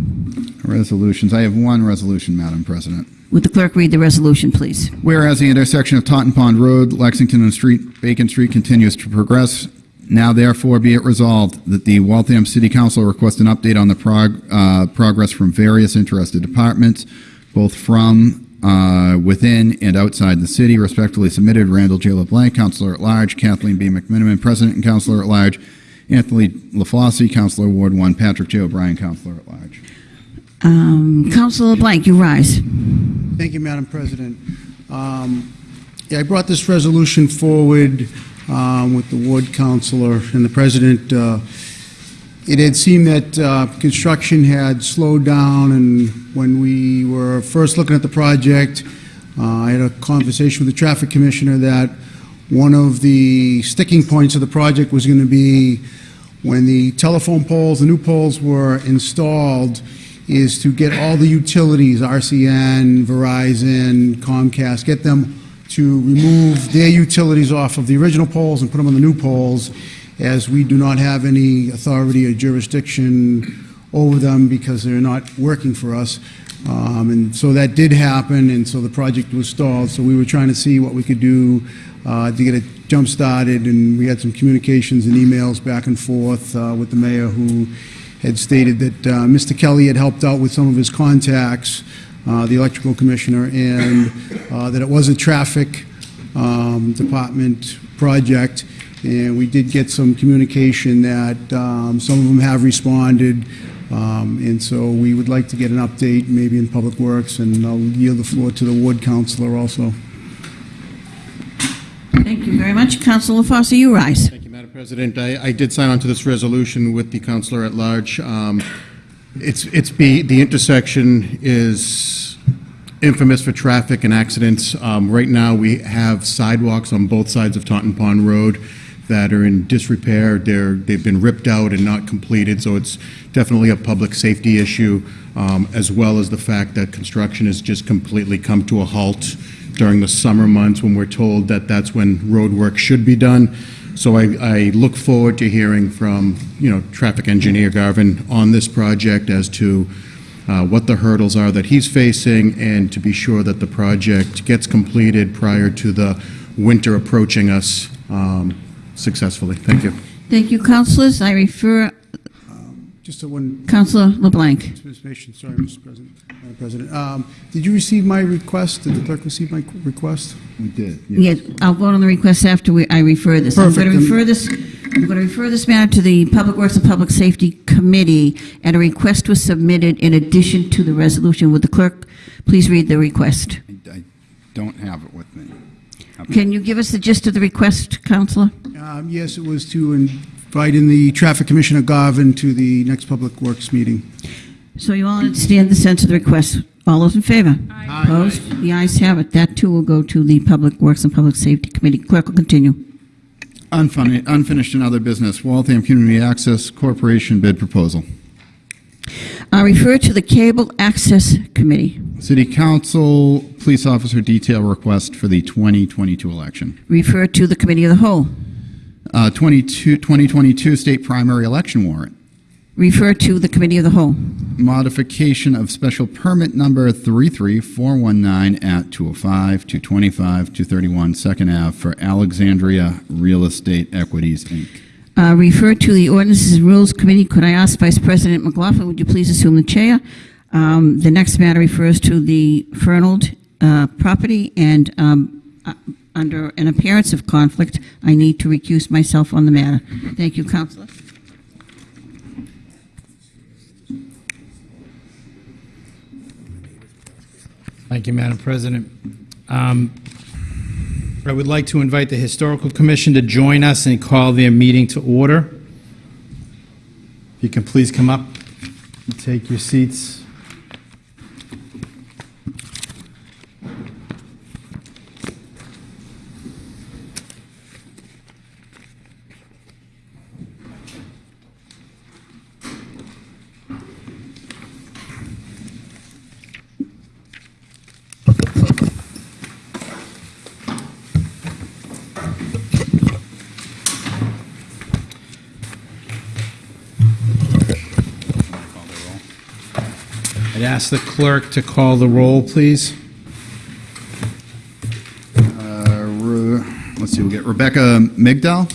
Resolutions. I have one resolution, Madam President. Would the clerk read the resolution, please? Whereas the intersection of Totten Pond Road, Lexington and Street, Bacon Street continues to progress, now therefore be it resolved that the Waltham City Council request an update on the prog- uh, progress from various interested departments, both from uh, within and outside the city. Respectfully submitted, Randall J. LeBlanc, Councilor at Large, Kathleen B. McMenamin, President and Councilor at Large, Anthony LaFosse, Councilor Ward 1, Patrick J. O'Brien, Councilor at Large. Um, Councilor Blank, you rise. Thank you, Madam President. Um, Yeah, I brought this resolution forward um, with the ward councilor and the president. Uh, It had seemed that uh, construction had slowed down, and when we were first looking at the project, uh, I had a conversation with the traffic commissioner that one of the sticking points of the project was going to be when the telephone poles, the new poles were installed, is to get all the utilities, RCN, Verizon, Comcast, get them to remove their utilities off of the original poles and put them on the new poles, as we do not have any authority or jurisdiction over them because they're not working for us. Um, And so that did happen, and so the project was stalled. So we were trying to see what we could do uh, to get it jump-started, and we had some communications and emails back and forth uh, with the mayor, who had stated that uh, Mr. Kelly had helped out with some of his contacts, the electrical commissioner, and uh, that it was a traffic um, department project, and we did get some communication that um, some of them have responded, um, and so we would like to get an update, maybe in Public Works, and I'll yield the floor to the ward councilor also. Thank you very much. Councilor Foster, you rise. Thank you, Madam President. I, I did sign on to this resolution with the councilor at large. Um, It's, it's, be- the intersection is infamous for traffic and accidents. Um, Right now, we have sidewalks on both sides of Totten Pond Road that are in disrepair. They're, they've been ripped out and not completed, so it's definitely a public safety issue, um, as well as the fact that construction has just completely come to a halt during the summer months when we're told that that's when road work should be done. So I, look forward to hearing from, you know, traffic engineer Garvin on this project as to uh, what the hurdles are that he's facing and to be sure that the project gets completed prior to the winter approaching us um, successfully. Thank you. Thank you, councilors. I refer, Just a one Councilor LeBlanc. Information, sorry, Mr. President. Madam President. Um, Did you receive my request? Did the clerk receive my request? We did, Yes, I'll vote on the request after we- I refer this. I'm going to refer this, I'm going to refer this matter to the Public Works and Public Safety Committee, and a request was submitted in addition to the resolution. Would the clerk please read the request? I don't have it with me. Can you give us the gist of the request, Counselor? Um, Yes, it was to invite in the Traffic Commissioner Garvin to the next Public Works meeting. So you all understand the sense of the request. All those in favor? Aye. Opposed? The ayes have it. That too will go to the Public Works and Public Safety Committee. Clerk will continue. Unfun- Unfinished and other business, Waltham Community Access Corporation bid proposal. I refer to the Cable Access Committee. City Council Police Officer Detail Request for the 2022 election. Refer to the Committee of the Whole. Uh, 22 2022 State Primary Election Warrant. Refer to the Committee of the Whole. Modification of special permit number 33419 at 205, 225, 231 Second Ave for Alexandria Real Estate Equities, Inc. Uh, Refer to the Ordinances and Rules Committee. Could I ask Vice President McLaughlin, would you please assume the chair? Um, The next matter refers to the Fernald uh, property, and um, uh, under an appearance of conflict, I need to recuse myself on the matter. Thank you, Counselor. Thank you, Madam President. Um, I would like to invite the Historical Commission to join us and call their meeting to order. If you can please come up and take your seats. Ask the clerk to call the roll, please. Uh, Let's see, we'll get Rebecca Migdal.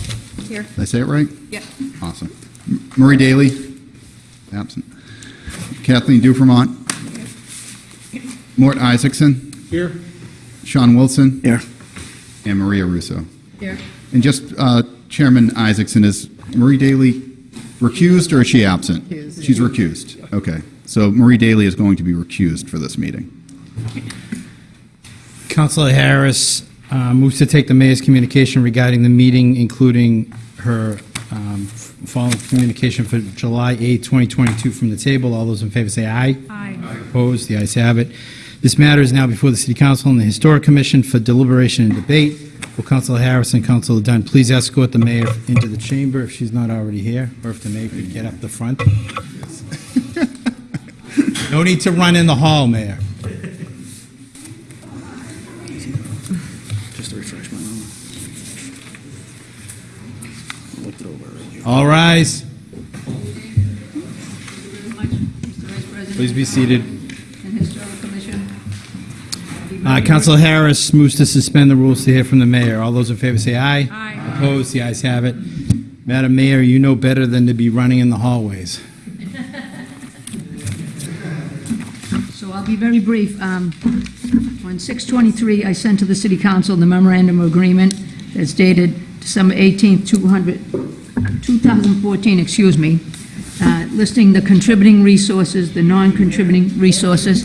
Here. Did I say it right? Yeah. Awesome. M- Marie Daly, absent. Kathleen Duframont. Mort Isaacson. Here. Sean Wilson. Here. And Maria Russo. Here. And just uh, Chairman Isaacson, is Marie Daly recused or is she absent? Recused. She's recused. Okay. So Marie Daly is going to be recused for this meeting. Councilor Harris uh, moves to take the mayor's communication regarding the meeting, including her um, following communication for July 8, 2022 from the table. All those in favor say aye. Aye. Opposed? The ayes have it. This matter is now before the City Council and the Historic Commission for deliberation and debate. Will Councilor Harris and Councilor Dunn please escort the mayor into the chamber if she's not already here, or if the mayor could get up the front? (laughs) No need to run in the hall, Mayor. Just to refresh my memory. I Looked it over already. All rise. Please be seated. Uh, Councilor Harris moves to suspend the rules to hear from the mayor. All those in favor say aye. Aye. Opposed? The ayes have it. Madam Mayor, you know better than to be running in the hallways. So I'll be very brief. Um, On 6/23, I sent to the city council the memorandum of agreement that's dated December 18th, 200 2014, excuse me, uh, listing the contributing resources, the non-contributing resources.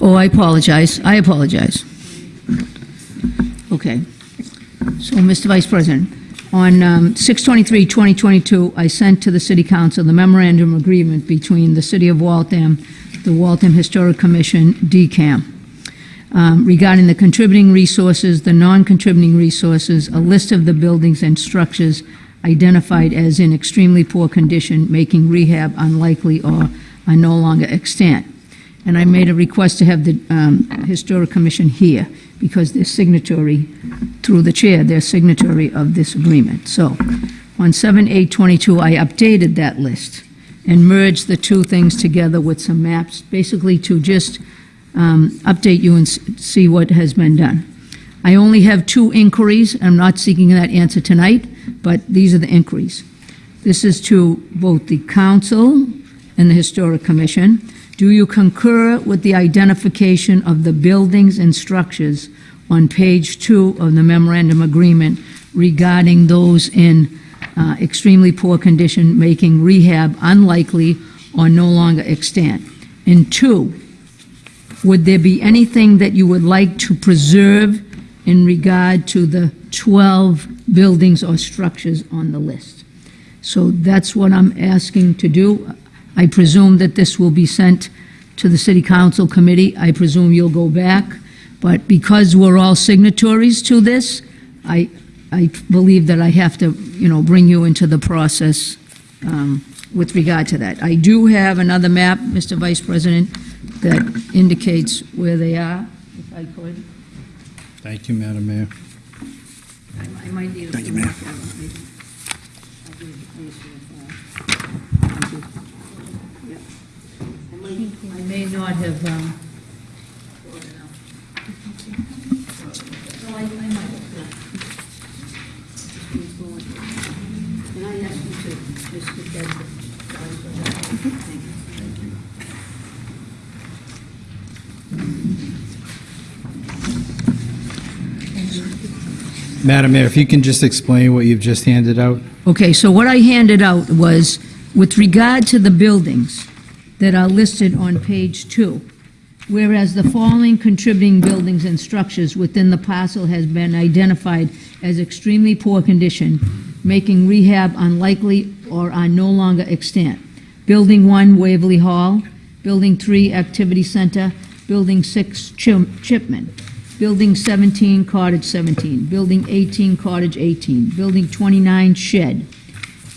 Oh, I apologize. I apologize. Okay. So, Mr. Vice President, on um, 6/23/2022, I sent to the City Council the memorandum agreement between the City of Waltham, the Waltham Historic Commission, DCAM, um, regarding the contributing resources, the non-contributing resources, a list of the buildings and structures identified as in extremely poor condition, making rehab unlikely or are no longer extant. And I made a request to have the um, Historic Commission here because they're signatory, through the chair, they're signatory of this agreement. So on 7/8/22, I updated that list and merge the two things together with some maps, basically to just um, update you and see what has been done. I only have two inquiries. I'm not seeking that answer tonight, but these are the inquiries. This is to both the council and the Historic Commission. Do you concur with the identification of the buildings and structures on page two of the memorandum agreement regarding those in uh, extremely poor condition, making rehab unlikely or no longer extant? And two, would there be anything that you would like to preserve in regard to the 12 buildings or structures on the list? So that's what I'm asking to do. I presume that this will be sent to the city council committee. I presume you'll go back. But because we're all signatories to this, I, I believe that I have to, you know, bring you into the process um, with regard to that. I do have another map, Mr. Vice President, that indicates where they are, if I could. Thank you, Madam Mayor. I I might need a Thank you, few more ma'am. cameras, maybe. I'll give these to the file. Thank you. Yep. I might- I may not have, um... No, I- I might have, yeah. And I asked Thank you. Madam Mayor, if you can just explain what you've just handed out. Okay, so what I handed out was, with regard to the buildings that are listed on page two, whereas the following contributing buildings and structures within the parcel has been identified as extremely poor condition, making rehab unlikely or are no longer extant. Building one, Waverly Hall. Building three, Activity Center. Building six, Chim- Chipman. Building 17, Cottage 17. Building 18, Cottage 18. Building 29, Shed.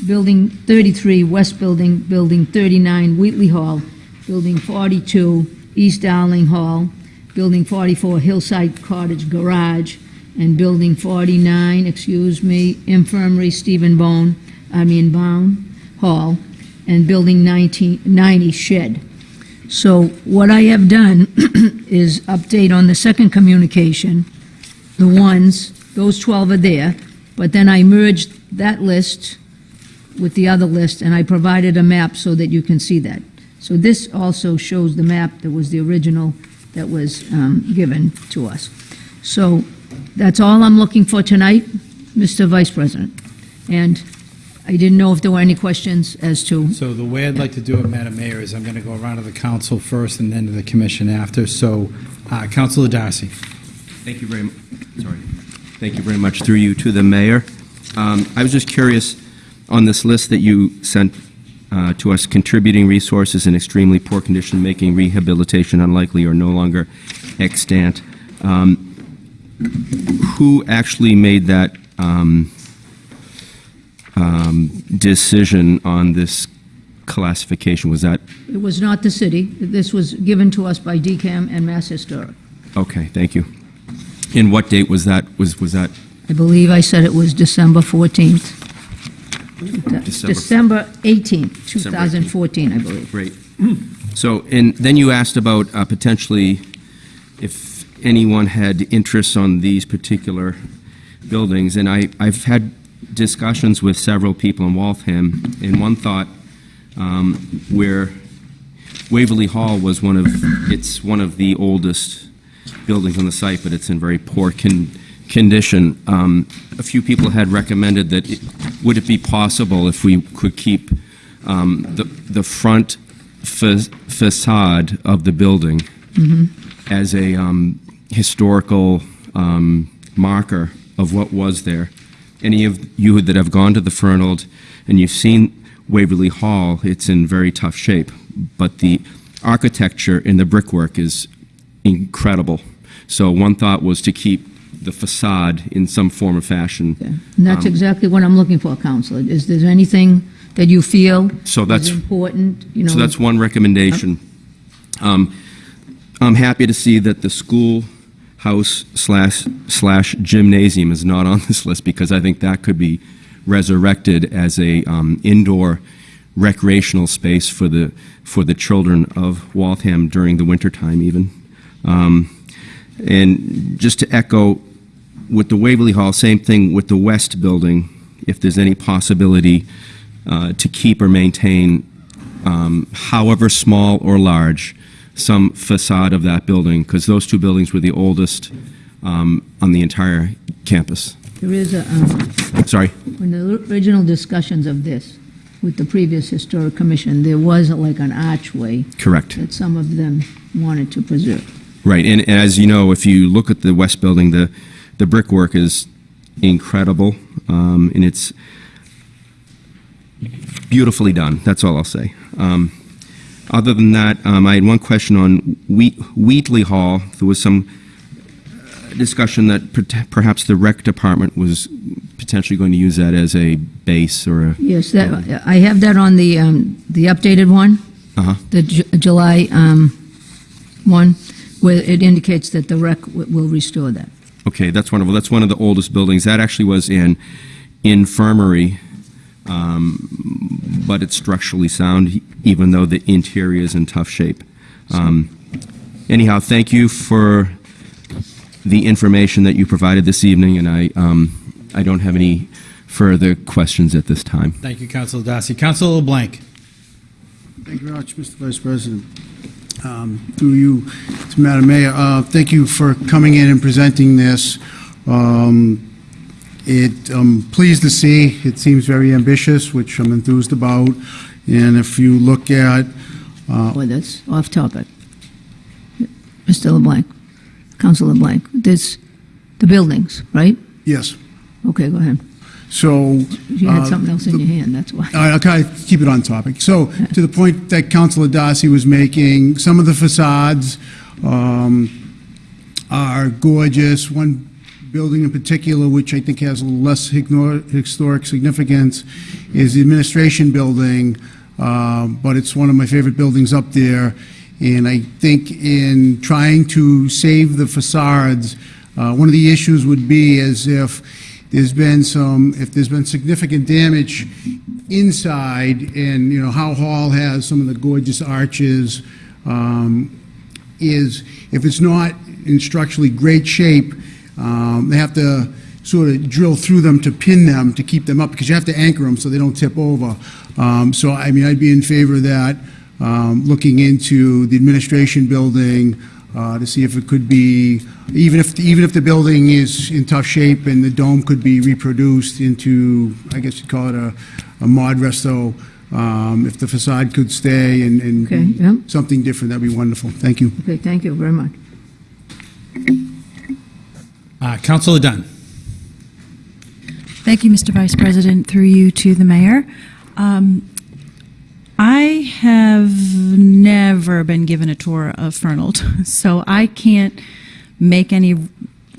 Building 33, West Building. Building 39, Wheatley Hall. Building 42, East Darling Hall. Building 44, Hillside Cottage Garage. And Building 49, excuse me, Infirmary Stephen Bone, I mean Bound Hall. And Building 19 90, Shed. So what I have done (clears throat) is update on the second communication, the ones, those 12 are there, but then I merged that list with the other list, and I provided a map so that you can see that. So this also shows the map that was the original that was um, given to us. So that's all I'm looking for tonight, Mr. Vice President. And I didn't know if there were any questions as to, So the way I'd like to do it, Madam Mayor, is I'm going to go around to the council first and then to the commission after. So Uh, Councilor Darcy. Thank you very, mu- sorry. Thank you very much through you to the mayor. Um, I was just curious, on this list that you sent uh, to us, contributing resources in extremely poor condition, making rehabilitation unlikely or no longer extant, um, who actually made that um, um, decision on this classification? Was that, It was not the city. This was given to us by DCAM and Mass Historic. okay, thank you. And what date was that, was, was that I believe I said it was December 14th. December- December 18th, December 2014, I believe. Great. So, and then you asked about uh, potentially if anyone had interests on these particular buildings, and I, I've had discussions with several people in Waltham, and one thought um, where Waverly Hall was one of, it's one of the oldest buildings on the site, but it's in very poor con- condition. Um, A few people had recommended that, it- would it be possible if we could keep um, the the front fa- facade of the building as a um, historical um, marker of what was there? Any of you that have gone to the Fernald and you've seen Waverly Hall, it's in very tough shape, but the architecture and the brickwork is incredible. So one thought was to keep the facade in some form or fashion. And that's Um, exactly what I'm looking for, Counselor. Is there anything that you feel So is that's, important, you know? so that's one recommendation. Um, I'm happy to see that the schoolhouse slash, slash gymnasium is not on this list because I think that could be resurrected as a um, indoor recreational space for the, for the children of Waltham during the wintertime even. Um, And just to echo with the Waverly Hall, same thing with the West Building, if there's any possibility uh, to keep or maintain, um, however small or large, some facade of that building, because those two buildings were the oldest um, on the entire campus. There is a, um, Sorry? in the original discussions of this with the previous Historic Commission, there was like an archway Correct. that some of them wanted to preserve. Right, and and as you know, if you look at the West Building, the, the brickwork is incredible, um, and it's beautifully done, that's all I'll say. Um, Other than that, um, I had one question on Wheat- Wheatley Hall. There was some uh, discussion that per- perhaps the rec department was potentially going to use that as a base or a... Yes, that, I have that on the, um, the updated one, Uh-huh. the Ju- July, um, one, where it indicates that the rec w- will restore that. Okay, that's wonderful. That's one of the oldest buildings. That actually was in infirmary, um, but it's structurally sound, even though the interior is in tough shape. Um, Anyhow, thank you for the information that you provided this evening, and I, um, I don't have any further questions at this time. Thank you, Councilor Darcy. Councilor LeBlanc. Thank you very much, Mr. Vice President. Um, Through you to Madam Mayor, uh, thank you for coming in and presenting this. Um, It, I'm pleased to see, it seems very ambitious, which I'm enthused about. And if you look at, uh, Boy, that's off topic. Mr. LeBlanc, Council LeBlanc, this, the buildings, right? yes, Okay, go ahead. so... You had uh, something else in your hand, that's why. All right, I'll kind of keep it on topic. So, to the point that Councilor Darcy was making, some of the facades um, are gorgeous. One building in particular, which I think has a little less ignor- historic significance, is the administration building, but it's one of my favorite buildings up there. And I think in trying to save the facades, uh, one of the issues would be as if there's been some, if there's been significant damage inside, and, you know, Howe Hall has some of the gorgeous arches, um, is if it's not in structurally great shape, um, they have to sort of drill through them to pin them to keep them up, because you have to anchor them so they don't tip over. Um, So, I mean, I'd be in favor of that, um, looking into the administration building uh, to see if it could be, even if, even if the building is in tough shape and the dome could be reproduced into, I guess you'd call it a, a mod resto, um, if the facade could stay and, Okay, yeah. something different, that'd be wonderful. Thank you. Okay, thank you very much. Uh, Councilor Dunn. Thank you, Mr. Vice President, through you to the mayor. Um, I have never been given a tour of Fernald, (laughs) so I can't make any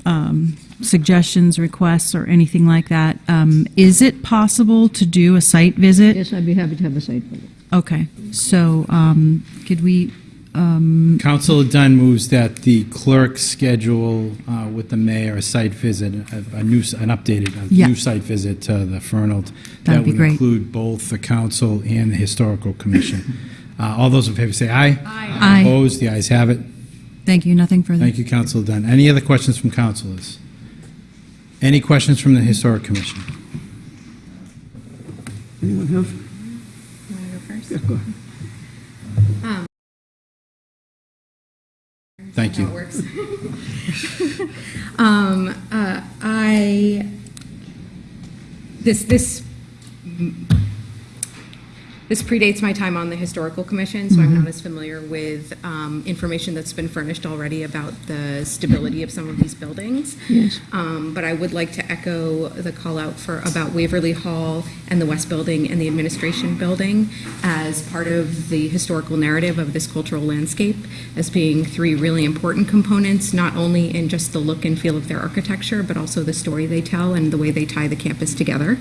um, suggestions, requests, or anything like that. Um, Is it possible to do a site visit? Yes, I'd be happy to have a site visit. Okay, so um, could we, um, Councilor Dunn moves that the clerk schedule uh, with the mayor a site visit, a a new, an updated, a Yeah. new site visit to the Fernald. That'd That would include both the council and the historical commission. (laughs) Uh, All those in favor say aye. Aye. Opposed, the ayes have it. thank you, nothing further. Thank you, Councilor Dunn. Any other questions from councilors? Any questions from the historic commission? Anyone have? Yeah, go ahead. Thank you. (laughs) Um, uh, I, this, this, this predates my time on the Historical Commission, so I'm not as familiar with um, information that's been furnished already about the stability of some of these buildings. Yes. Um, But I would like to echo the call out for, about Waverly Hall and the West Building and the Administration Building as part of the historical narrative of this cultural landscape as being three really important components, not only in just the look and feel of their architecture, but also the story they tell and the way they tie the campus together.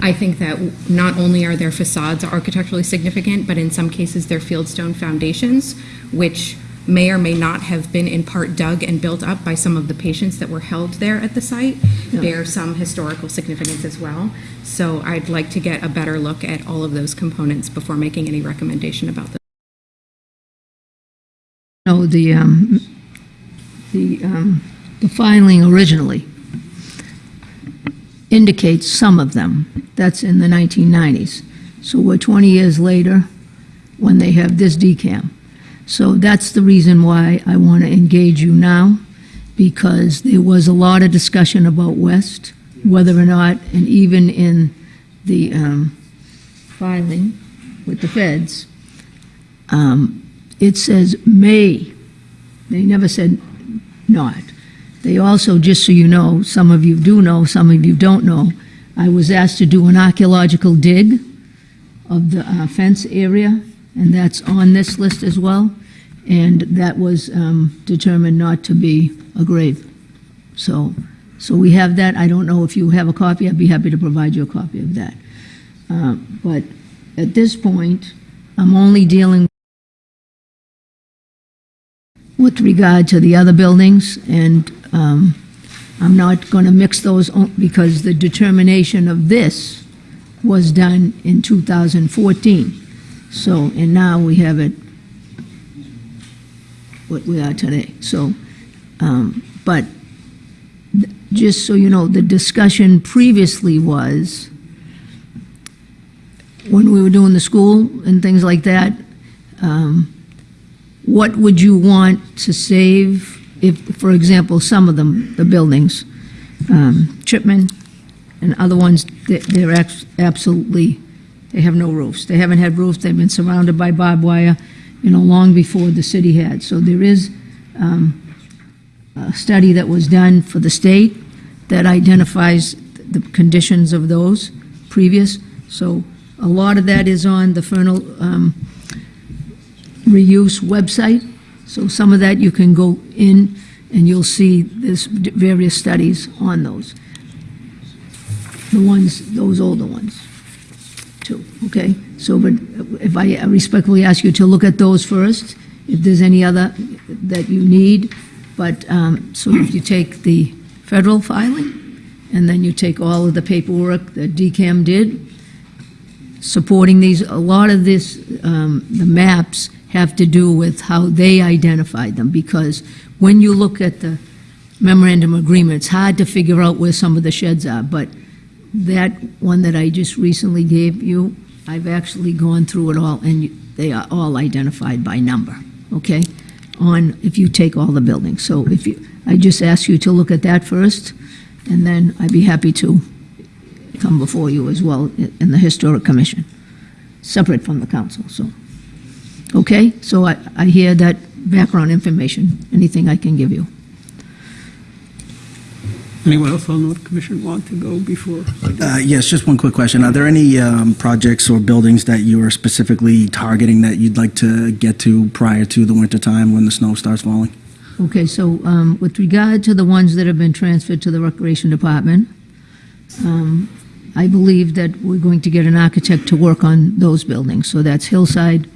I think that not only are their facades architecturally significant, but in some cases, their fieldstone foundations, which may or may not have been in part dug and built up by some of the patients that were held there at the site, Yeah. bear some historical significance as well. So I'd like to get a better look at all of those components before making any recommendation about them. No, the, um, the, um, the filing originally indicates some of them. That's in the 1990s. So we're 20 years later when they have this DCAM. So that's the reason why I want to engage you now, because there was a lot of discussion about West, whether or not, and even in the um, filing with the feds, um, it says may. They never said not. They also, just so you know, some of you do know, some of you don't know, I was asked to do an archaeological dig of the uh, fence area, and that's on this list as well. And that was um, determined not to be a grave. So, so we have that. I don't know if you have a copy. I'd be happy to provide you a copy of that. Uh, But at this point, I'm only dealing with regard to the other buildings, and um, I'm not going to mix those because the determination of this was done in 2014. So, and now we have it what we are today. So, um, but just so you know, the discussion previously was, when we were doing the school and things like that, um, what would you want to save if, for example, some of them, the buildings, um, Chipman and other ones, they- they're abs- absolutely, they have no roofs. They haven't had roofs, they've been surrounded by barbed wire, you know, long before the city had. So there is um, a study that was done for the state that identifies the conditions of those previous. So a lot of that is on the Fernald um, reuse website. So some of that you can go in and you'll see there's various studies on those. The ones, those older ones, too, okay? So, but if I respectfully ask you to look at those first, if there's any other that you need, but, um, so if you take the federal filing, and then you take all of the paperwork that DCAM did, supporting these, a lot of this, um, the maps have to do with how they identified them, because when you look at the memorandum agreement, it's hard to figure out where some of the sheds are, but that one that I just recently gave you, I've actually gone through it all, and they are all identified by number, okay? On, if you take all the buildings. So if you, I just ask you to look at that first, and then I'd be happy to come before you as well in the Historic Commission, separate from the council, so. Okay, so I, I hear that background information, anything I can give you. Anyone else on the commission want to go before? Uh, Yes, just one quick question. Are there any um, projects or buildings that you are specifically targeting that you'd like to get to prior to the winter time when the snow starts falling? Okay, so um, with regard to the ones that have been transferred to the Recreation Department, um, I believe that we're going to get an architect to work on those buildings. So that's Hillside,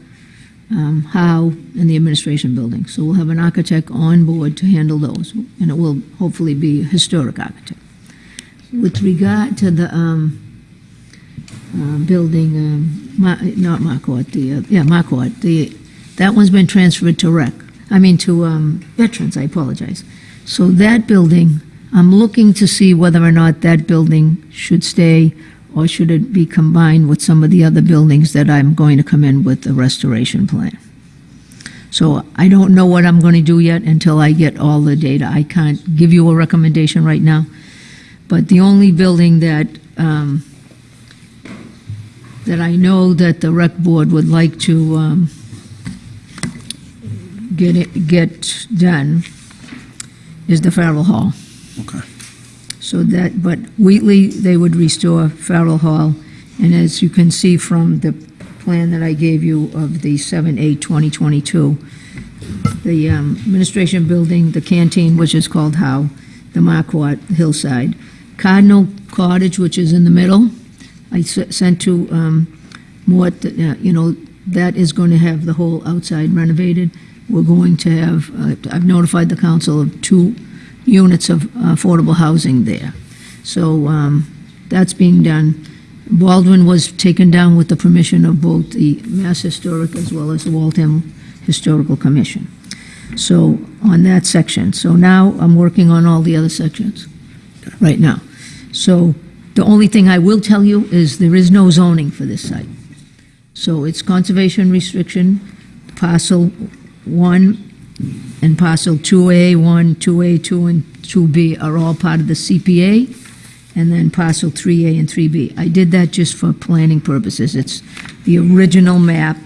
um, and the Administration Building. So we'll have an architect on board to handle those, and it will hopefully be a historic architect. With regard to the um, uh, building, um, Ma- not Marquardt, the, uh, yeah, Marquardt, the, that one's been transferred to rec, I mean to um, veterans, I apologize. So that building, I'm looking to see whether or not that building should stay or should it be combined with some of the other buildings that I'm going to come in with the restoration plan. So I don't know what I'm going to do yet until I get all the data. I can't give you a recommendation right now. But the only building that, um, that I know that the rec board would like to, um, get it, get done is the Farrell Hall. Okay. So that, but Wheatley, they would restore Farrell Hall, and as you can see from the plan that I gave you of the 7/8/2022, the um, administration building, the canteen, which is called Howe, the Marquardt Hillside, Cardinal Cottage, which is in the middle, I sent to um, Mort, uh, you know, that is going to have the whole outside renovated. We're going to have, uh, I've notified the council of two units of affordable housing there. So um, that's being done. Baldwin was taken down with the permission of both the Mass Historic as well as the Waltham Historical Commission. So on that section. So now I'm working on all the other sections right now. So the only thing I will tell you is there is no zoning for this site. So it's conservation restriction, parcel one and parcel 2A, 1, 2A, 2, and 2B are all part of the CPA, and then parcel 3A and 3B. I did that just for planning purposes. It's, the original map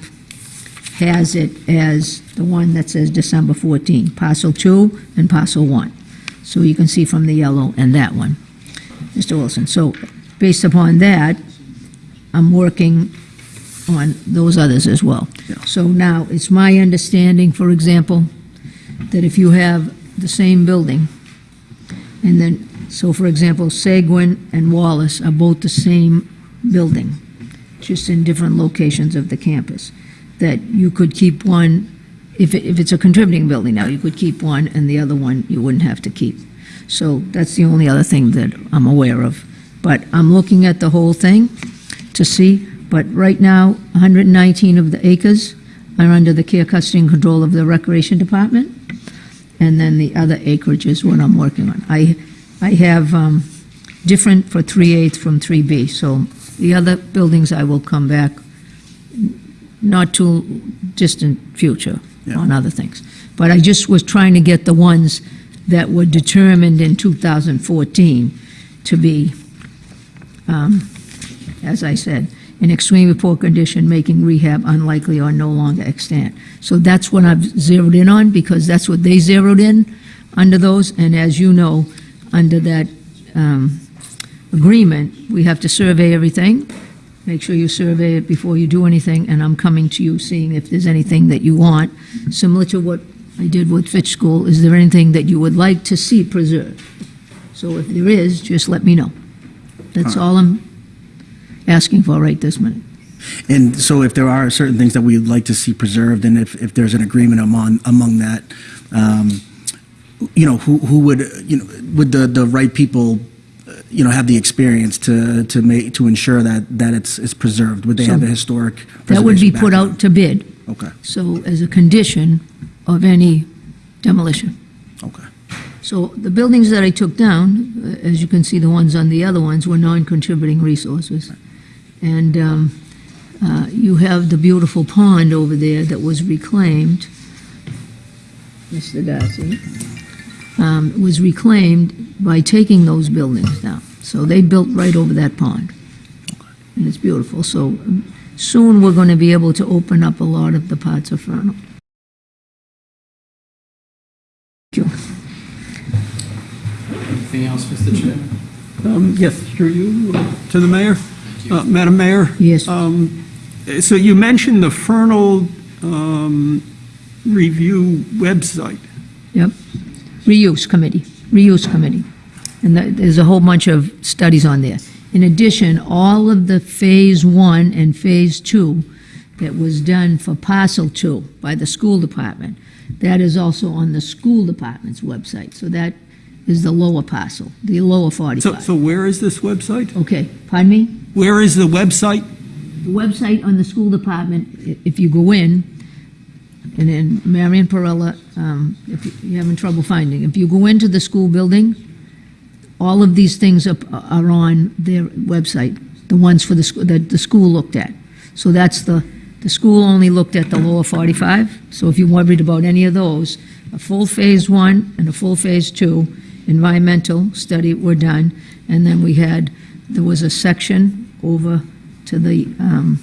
has it as the one that says December 14, parcel 2 and parcel 1. So you can see from the yellow and that one, Mr. Wilson. So based upon that, I'm working on those others as well. So now, it's my understanding, for example, that if you have the same building, and then, so for example, Seguin and Wallace are both the same building, just in different locations of the campus, that you could keep one, if, it- if it's a contributing building now, you could keep one, and the other one you wouldn't have to keep. So that's the only other thing that I'm aware of. But I'm looking at the whole thing to see, but right now, 119 of the acres are under the care, custody, and control of the Recreation Department, and then the other acreage is what I'm working on. I, I have um, different for 3/8 from 3B, so the other buildings I will come back, not too distant future on other things. But I just was trying to get the ones that were determined in 2014 to be, um, as I said, in extremely poor condition, making rehab unlikely or no longer extant. So that's what I've zeroed in on, because that's what they zeroed in under those, and as you know, under that um, agreement, we have to survey everything, make sure you survey it before you do anything, and I'm coming to you, seeing if there's anything that you want, similar to what I did with Fitch School, is there anything that you would like to see preserved? So if there is, just let me know. That's all I'm asking for right this minute. And so if there are certain things that we'd like to see preserved, and if, if there's an agreement among, among that, um, you know, who, who would, you know, would the, the right people, uh, you know, have the experience to, to make, to ensure that, that it's, it's preserved? Would they So have a historic That would be put background? out to bid. Okay. So as a condition of any demolition. Okay. So the buildings that I took down, uh, as you can see, the ones on the other ones were non-contributing resources. And um, uh, you have the beautiful pond over there that was reclaimed. Mr. Darcy. Um, was reclaimed by taking those buildings down. So they built right over that pond. And it's beautiful. So um, soon we're going to be able to open up a lot of the parts of Fernald. Thank you. Anything else, Mr. Chair? Um, yes, through you to the mayor. Uh, Madam Mayor? Yes. Um, So you mentioned the Fernald um, Review website. Yep. Reuse Committee, Reuse Committee. And that- there's a whole bunch of studies on there. In addition, all of the Phase One and Phase Two that was done for Parcel Two by the school department, that is also on the school department's website. So that is the lower parcel, the lower So 45. so where is this website? Okay, pardon me? Where is the website? The website on the school department, if you go in, and then Marion Perella, um, if you're having trouble finding, if you go into the school building, all of these things are, are on their website, the ones for the, sc- that the school looked at. So that's the, the school only looked at the lower 45, so if you're worried about any of those, a full Phase 1 and a full Phase 2 environmental study were done, and then we had, there was a section over to the um,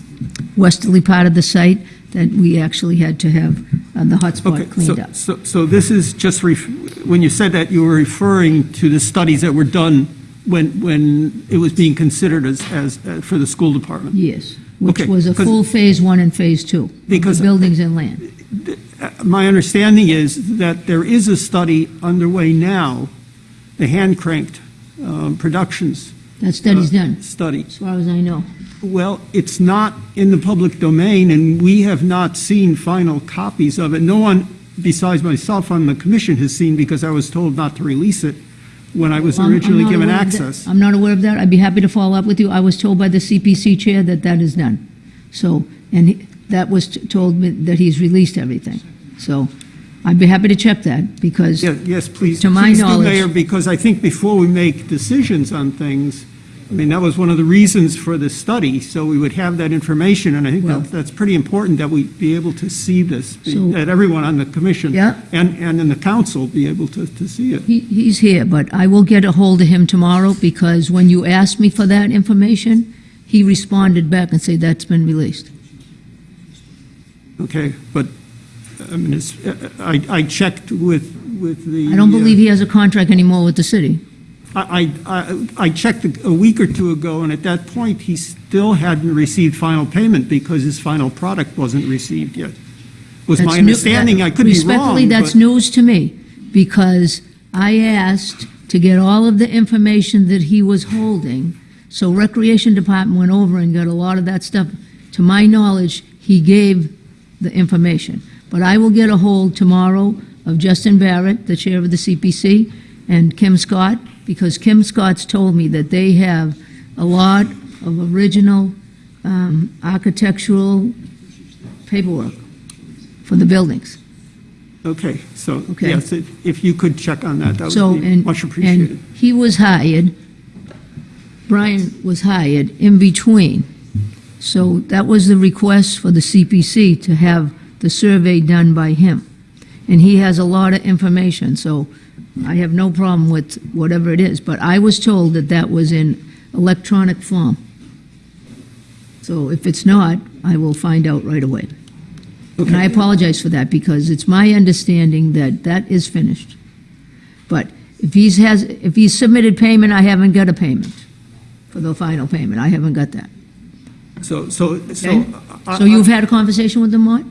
westerly part of the site that we actually had to have uh, the hotspot Okay, cleaned so- up. So so this is just, when you said that, you were referring to the studies that were done when when it was being considered as, as, uh, for the school department? Yes, which Okay, was a full Phase 1 and Phase 2. of the Because- Buildings and land. My understanding is that there is a study underway now, the hand cranked um, productions. That study's uh, done, Study. as far as I know. Well, it's not in the public domain, and we have not seen final copies of it. No one besides myself on the commission has seen, because I was told not to release it when I was I'm- I'm originally not given aware of that. access. I'm not aware of that. I'd be happy to follow up with you. I was told by the CPC chair that that is done. So, and he- that was t- told me that he's released everything. So I'd be happy to check that because, Yeah, Yes, please. To my please do, knowledge- Mayor, because I think before we make decisions on things, I mean, that was one of the reasons for the study, so we would have that information, and I think Well- that- that's pretty important that we be able to see this, be- So- that everyone on the commission Yeah. and, and in the council be able to, to see it. he, he's here, but I will get a hold of him tomorrow because when you asked me for that information, he responded back and said that's been released. Okay, but, I mean, it's, I, I checked with, with the. I don't uh, believe he has a contract anymore with the city. I, I, I checked a week or two ago, and at that point, he still hadn't received final payment because his final product wasn't received yet. Was That's my new- understanding, I could be wrong. Respectfully, that's news to me, because I asked to get all of the information that he was holding, so Recreation Department went over and got a lot of that stuff. To my knowledge, he gave the information. But I will get a hold tomorrow of Justin Barrett, the chair of the CPC, and Kim Scott, because Kim Scott's told me that they have a lot of original um, architectural paperwork for the buildings. Okay, so, Okay. yes, if if you could check on that, that So, would be and, much appreciated. and he was hired, Brian was hired in between. So that was the request for the CPC to have the survey done by him. And he has a lot of information, so I have no problem with whatever it is. But I was told that that was in electronic form. So if it's not, I will find out right away. And I apologize for that, because it's my understanding that that is finished. But if he's has, if he's submitted payment, I haven't got a payment for the final payment. I haven't got that. So, so, so. Okay? I- So you've had a conversation with him, Mart?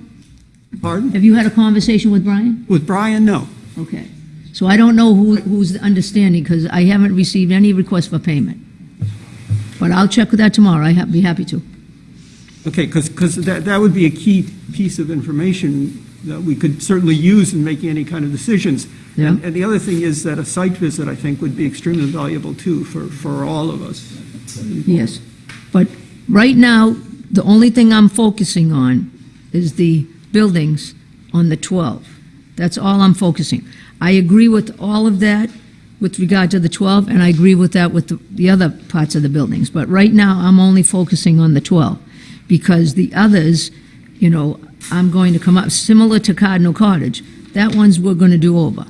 Pardon? Have you had a conversation with Brian? With Brian, no. Okay. So I don't know who, who's understanding, because I haven't received any request for payment. But I'll check with that tomorrow. I'd be happy to. Okay, because, that, that would be a key piece of information that we could certainly use in making any kind of decisions. Yeah. And and the other thing is that a site visit, I think, would be extremely valuable too for, for all of us. Yes. But right now, the only thing I'm focusing on is the buildings on the 12. That's all I'm focusing. I agree with all of that with regard to the 12, and I agree with that with the- the other parts of the buildings. But right now, I'm only focusing on the 12, because the others, you know, I'm going to come up, similar to Cardinal Cottage, that one's we're going to do over.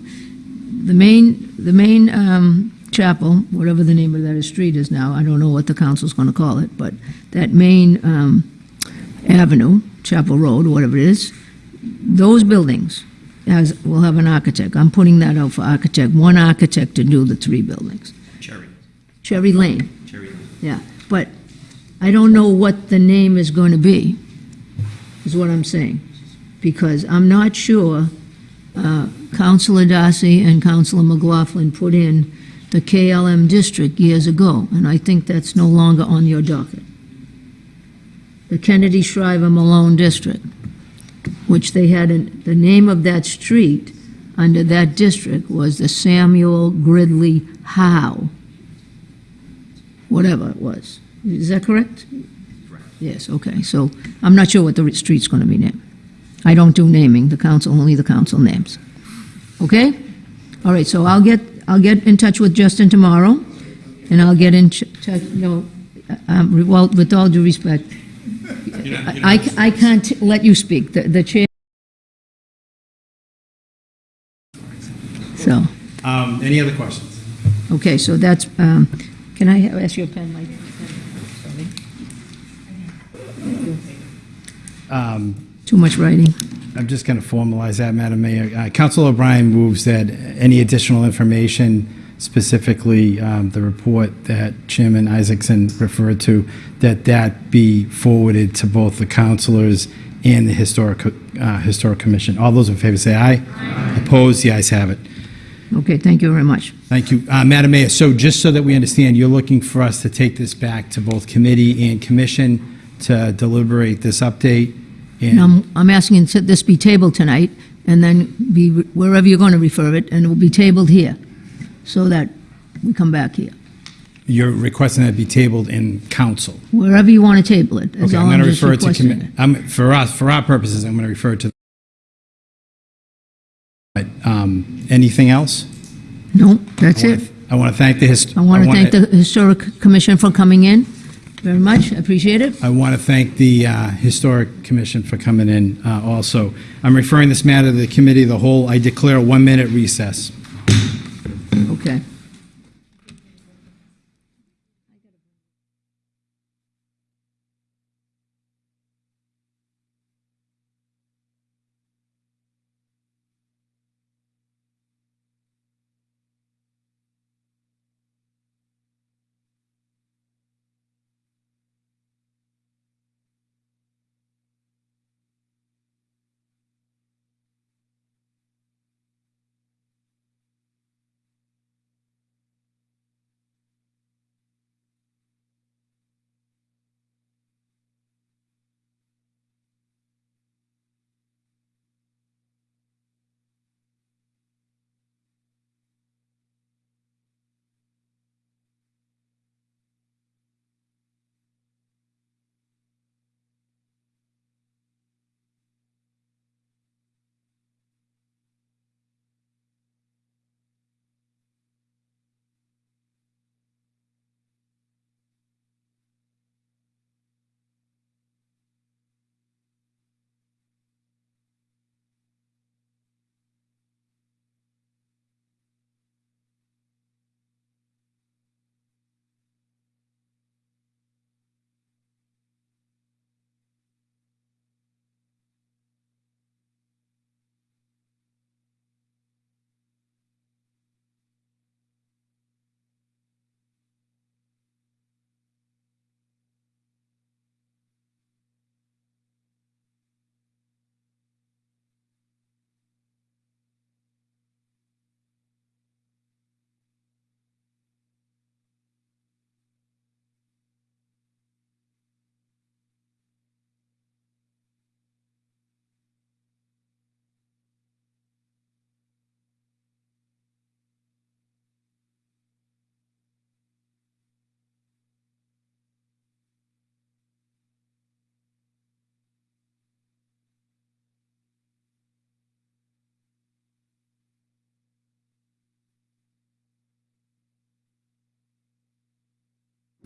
The main, the main um, chapel, whatever the name of that street is now, I don't know what the council's going to call it, but that main um, avenue, Chapel Road, whatever it is, those buildings has, will have an architect. I'm putting that out for architect, one architect to do the three buildings. Cherry Cherry Lane. Cherry Lane. Yeah, but I don't know what the name is going to be, is what I'm saying. Because I'm not sure, uh, Councilor Darcy and Councilor McLaughlin put in the KLM district years ago, and I think that's no longer on your docket. The Kennedy Shriver Malone District, which they had, in- the name of that street under that district was the Samuel Gridley Howe whatever it was. Is that correct? Correct. Yes, okay, so I'm not sure what the street's going to be named. I don't do naming, the council, only the council names. Okay? All right, so I'll get, I'll get in touch with Justin tomorrow, and I'll get in ch- touch, no, um, well, with all due respect, I, I I can't let you speak, the the chair. So, Um, Any other questions? okay, so that's, um, can I ask you a pen, Mike? Um, Too much writing. I'm just going to formalize that, Madam Mayor. Uh, Council O'Brien moves that any additional information, specifically um, the report that Chairman Isaacson referred to, that that be forwarded to both the councilors and the Historic, uh, Historic Commission. All those in favor say aye. Opposed? The ayes have it. Okay, thank you very much. Thank you. Uh, Madam Mayor, so just so that we understand, you're looking for us to take this back to both committee and commission to deliberate this update? and- And I'm, I'm asking that this be tabled tonight, and then be, wherever you're going to refer it, and it will be tabled here, so that we come back here. You're requesting that it be tabled in council? Wherever you want to table it, Okay, all I'm I'm going to just refer it to, requesting. commi- I'm, for us, for our purposes, I'm going to refer it to. But, um, Anything else? No, that's it. I want to thank the. hist- I want to wanna- thank the Historic Commission for coming in, very much, I appreciate it. I want to thank the uh, Historic Commission for coming in uh, also. I'm referring this matter to the committee of the whole. I declare a one-minute recess. Okay.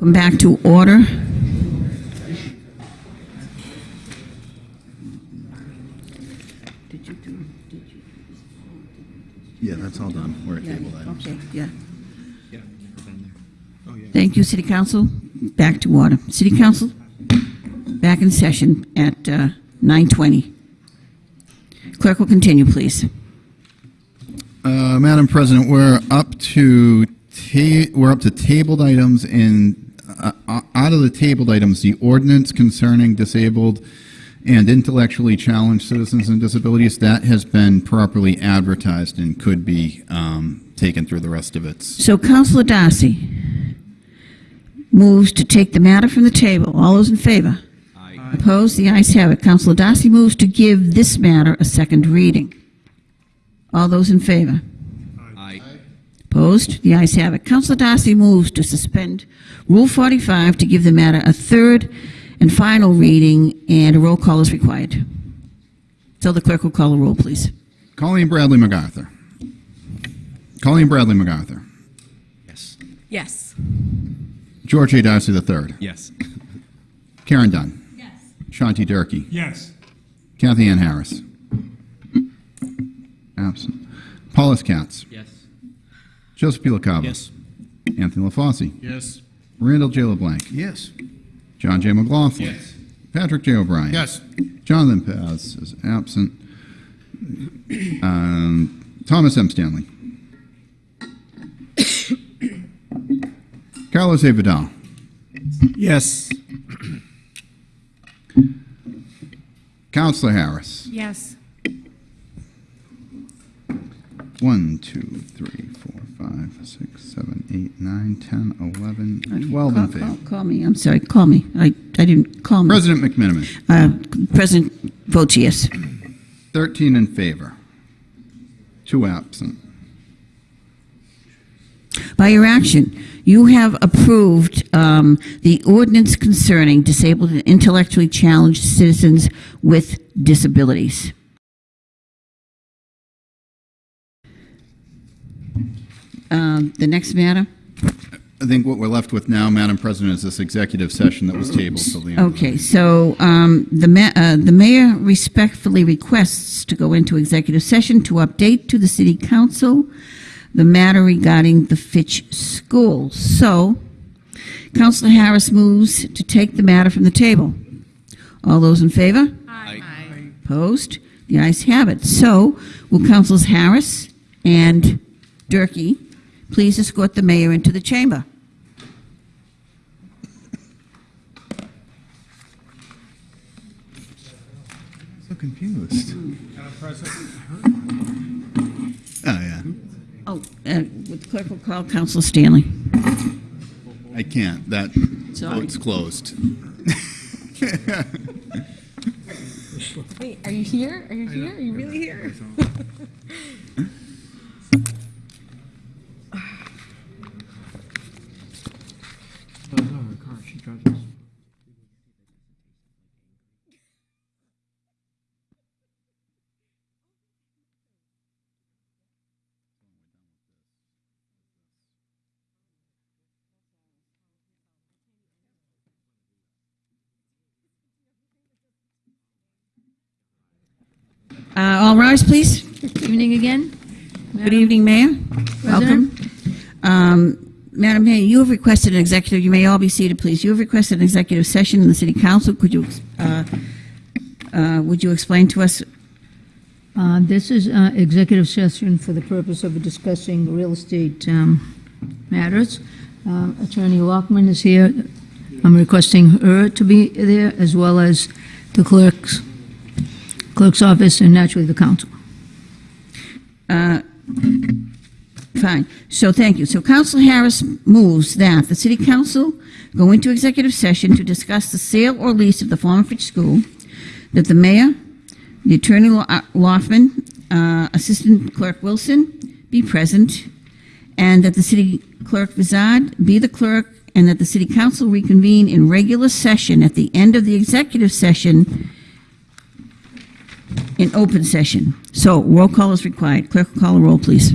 Come back to order. Yeah, that's all done. We're at table items. Okay, yeah. Thank you, City Council. Back to order. City Council, back in session at uh, 9:20. Clerk will continue, please. Uh, Madam President, we're up to ta- we're up to tabled items, and uh, out of the tabled items, the ordinance concerning disabled and intellectually challenged citizens and disabilities, that has been properly advertised and could be um, taken through the rest of its. So Councilor Darcy moves to take the matter from the table. All those in favor? Opposed? The ayes have it. Councilor Darcy moves to give this matter a second reading. All those in favor? Opposed? The ayes have it. Councilor Darcy moves to suspend Rule 45 to give the matter a third and final reading, and a roll call is required. So the clerk will call a roll, please. Colleen Bradley MacArthur. Colleen Bradley MacArthur. Yes. Yes. George A. Darcy III. Yes. Karen Dunn. Yes. Shanti Durkee. Yes. Kathy Ann Harris. Absent. Paulus Katz. Yes. Joseph P. LaCava. Yes. Anthony LaFosse. Yes. Randall J. LeBlanc. Yes. John J. McLaughlin. Yes. Patrick J. O'Brien. Yes. Jonathan Paz is absent. Um, Thomas M. Stanley. (coughs) Carlos A. Vidal. Yes. Councilor Harris. Yes. One, two, three, four, five, six, seven, eight, nine, ten, eleven, twelve in Call- call- favor. Call me, I'm sorry, call me. I, I didn't call me. President McMenamin. Uh, President votes yes. 13 in favor. Two absent. By your action, you have approved um, the ordinance concerning disabled and intellectually challenged citizens with disabilities. Um, The next matter? I think what we're left with now, Madam President, is this executive session that was tabled till the end. of the Okay, so um, the ma- uh, the mayor respectfully requests to go into executive session to update to the city council the matter regarding the Fitch School. So, Councilor Harris moves to take the matter from the table. All those in favor? Aye. Opposed? The ayes have it. So, will Councilors Harris and Durkee please escort the mayor into the chamber? So confused. Oh, yeah. Oh, uh, the clerk will call Councilor Stanley. I can't. That Sorry. vote's closed. Wait, are you here? Are you here? Are you really here? (laughs) (laughs) Uh, All rise, please. Good Evening again. Good evening, Mayor. Welcome. Um, Madam Mayor, you have requested an executive, you may all be seated, please. You have requested an executive session in the City Council. Could you, uh, uh, would you explain to us? Uh, This is uh, executive session for the purpose of discussing real estate um, matters. Um, Attorney Lockman is here. I'm requesting her to be there, as well as the clerk's, clerk's office, and naturally the council. Uh, Fine. So thank you. So Councilor Harris moves that the City Council go into executive session to discuss the sale or lease of the former Fitch School, that the mayor, the attorney Lo- uh, uh, Assistant Clerk Wilson be present, and that the city clerk Vizard be the clerk, and that the City Council reconvene in regular session at the end of the executive session in open session. So roll call is required. Clerk, call a roll, please.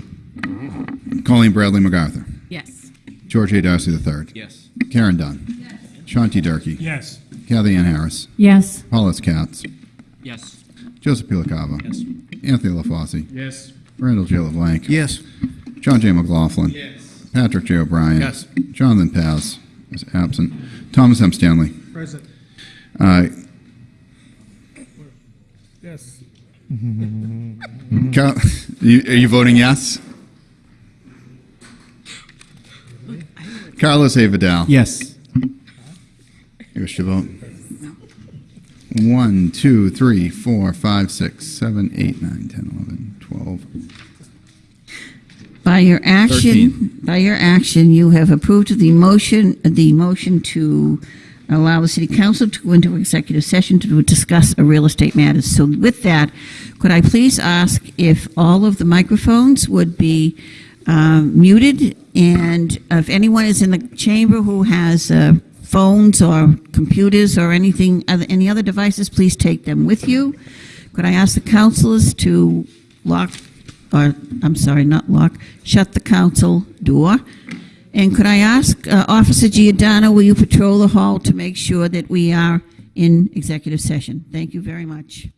Colleen Bradley MacArthur. Yes. George A. Darcy III. Yes. Karen Dunn. Yes. Shanti Durkee. Yes. Kathy Ann Harris. Yes. Paulus Katz. Yes. Joseph P. LaCava. Yes. Anthony LaFosse. Yes. Randall J. LeBlanc. Yes. John J. McLaughlin. Yes. Patrick J. O'Brien. Yes. Jonathan Paz is absent. Thomas M. Stanley. Present. Uh, (laughs) Yes. Cal- you, are you voting yes? Carlos A. Vidal. Yes. You wish to vote? One, two, three, four, five, six, seven, eight, nine, ten, eleven, twelve. By your action, by your action, you have approved the motion, the motion to allow the city council to go into executive session to discuss a real estate matters. So with that, could I please ask if all of the microphones would be um, muted? And if anyone is in the chamber who has uh, phones or computers or anything, other- any other devices, please take them with you. Could I ask the councilors to lock, or, I'm sorry, not lock, shut the council door? And could I ask uh, Officer Giordano, will you patrol the hall to make sure that we are in executive session? Thank you very much.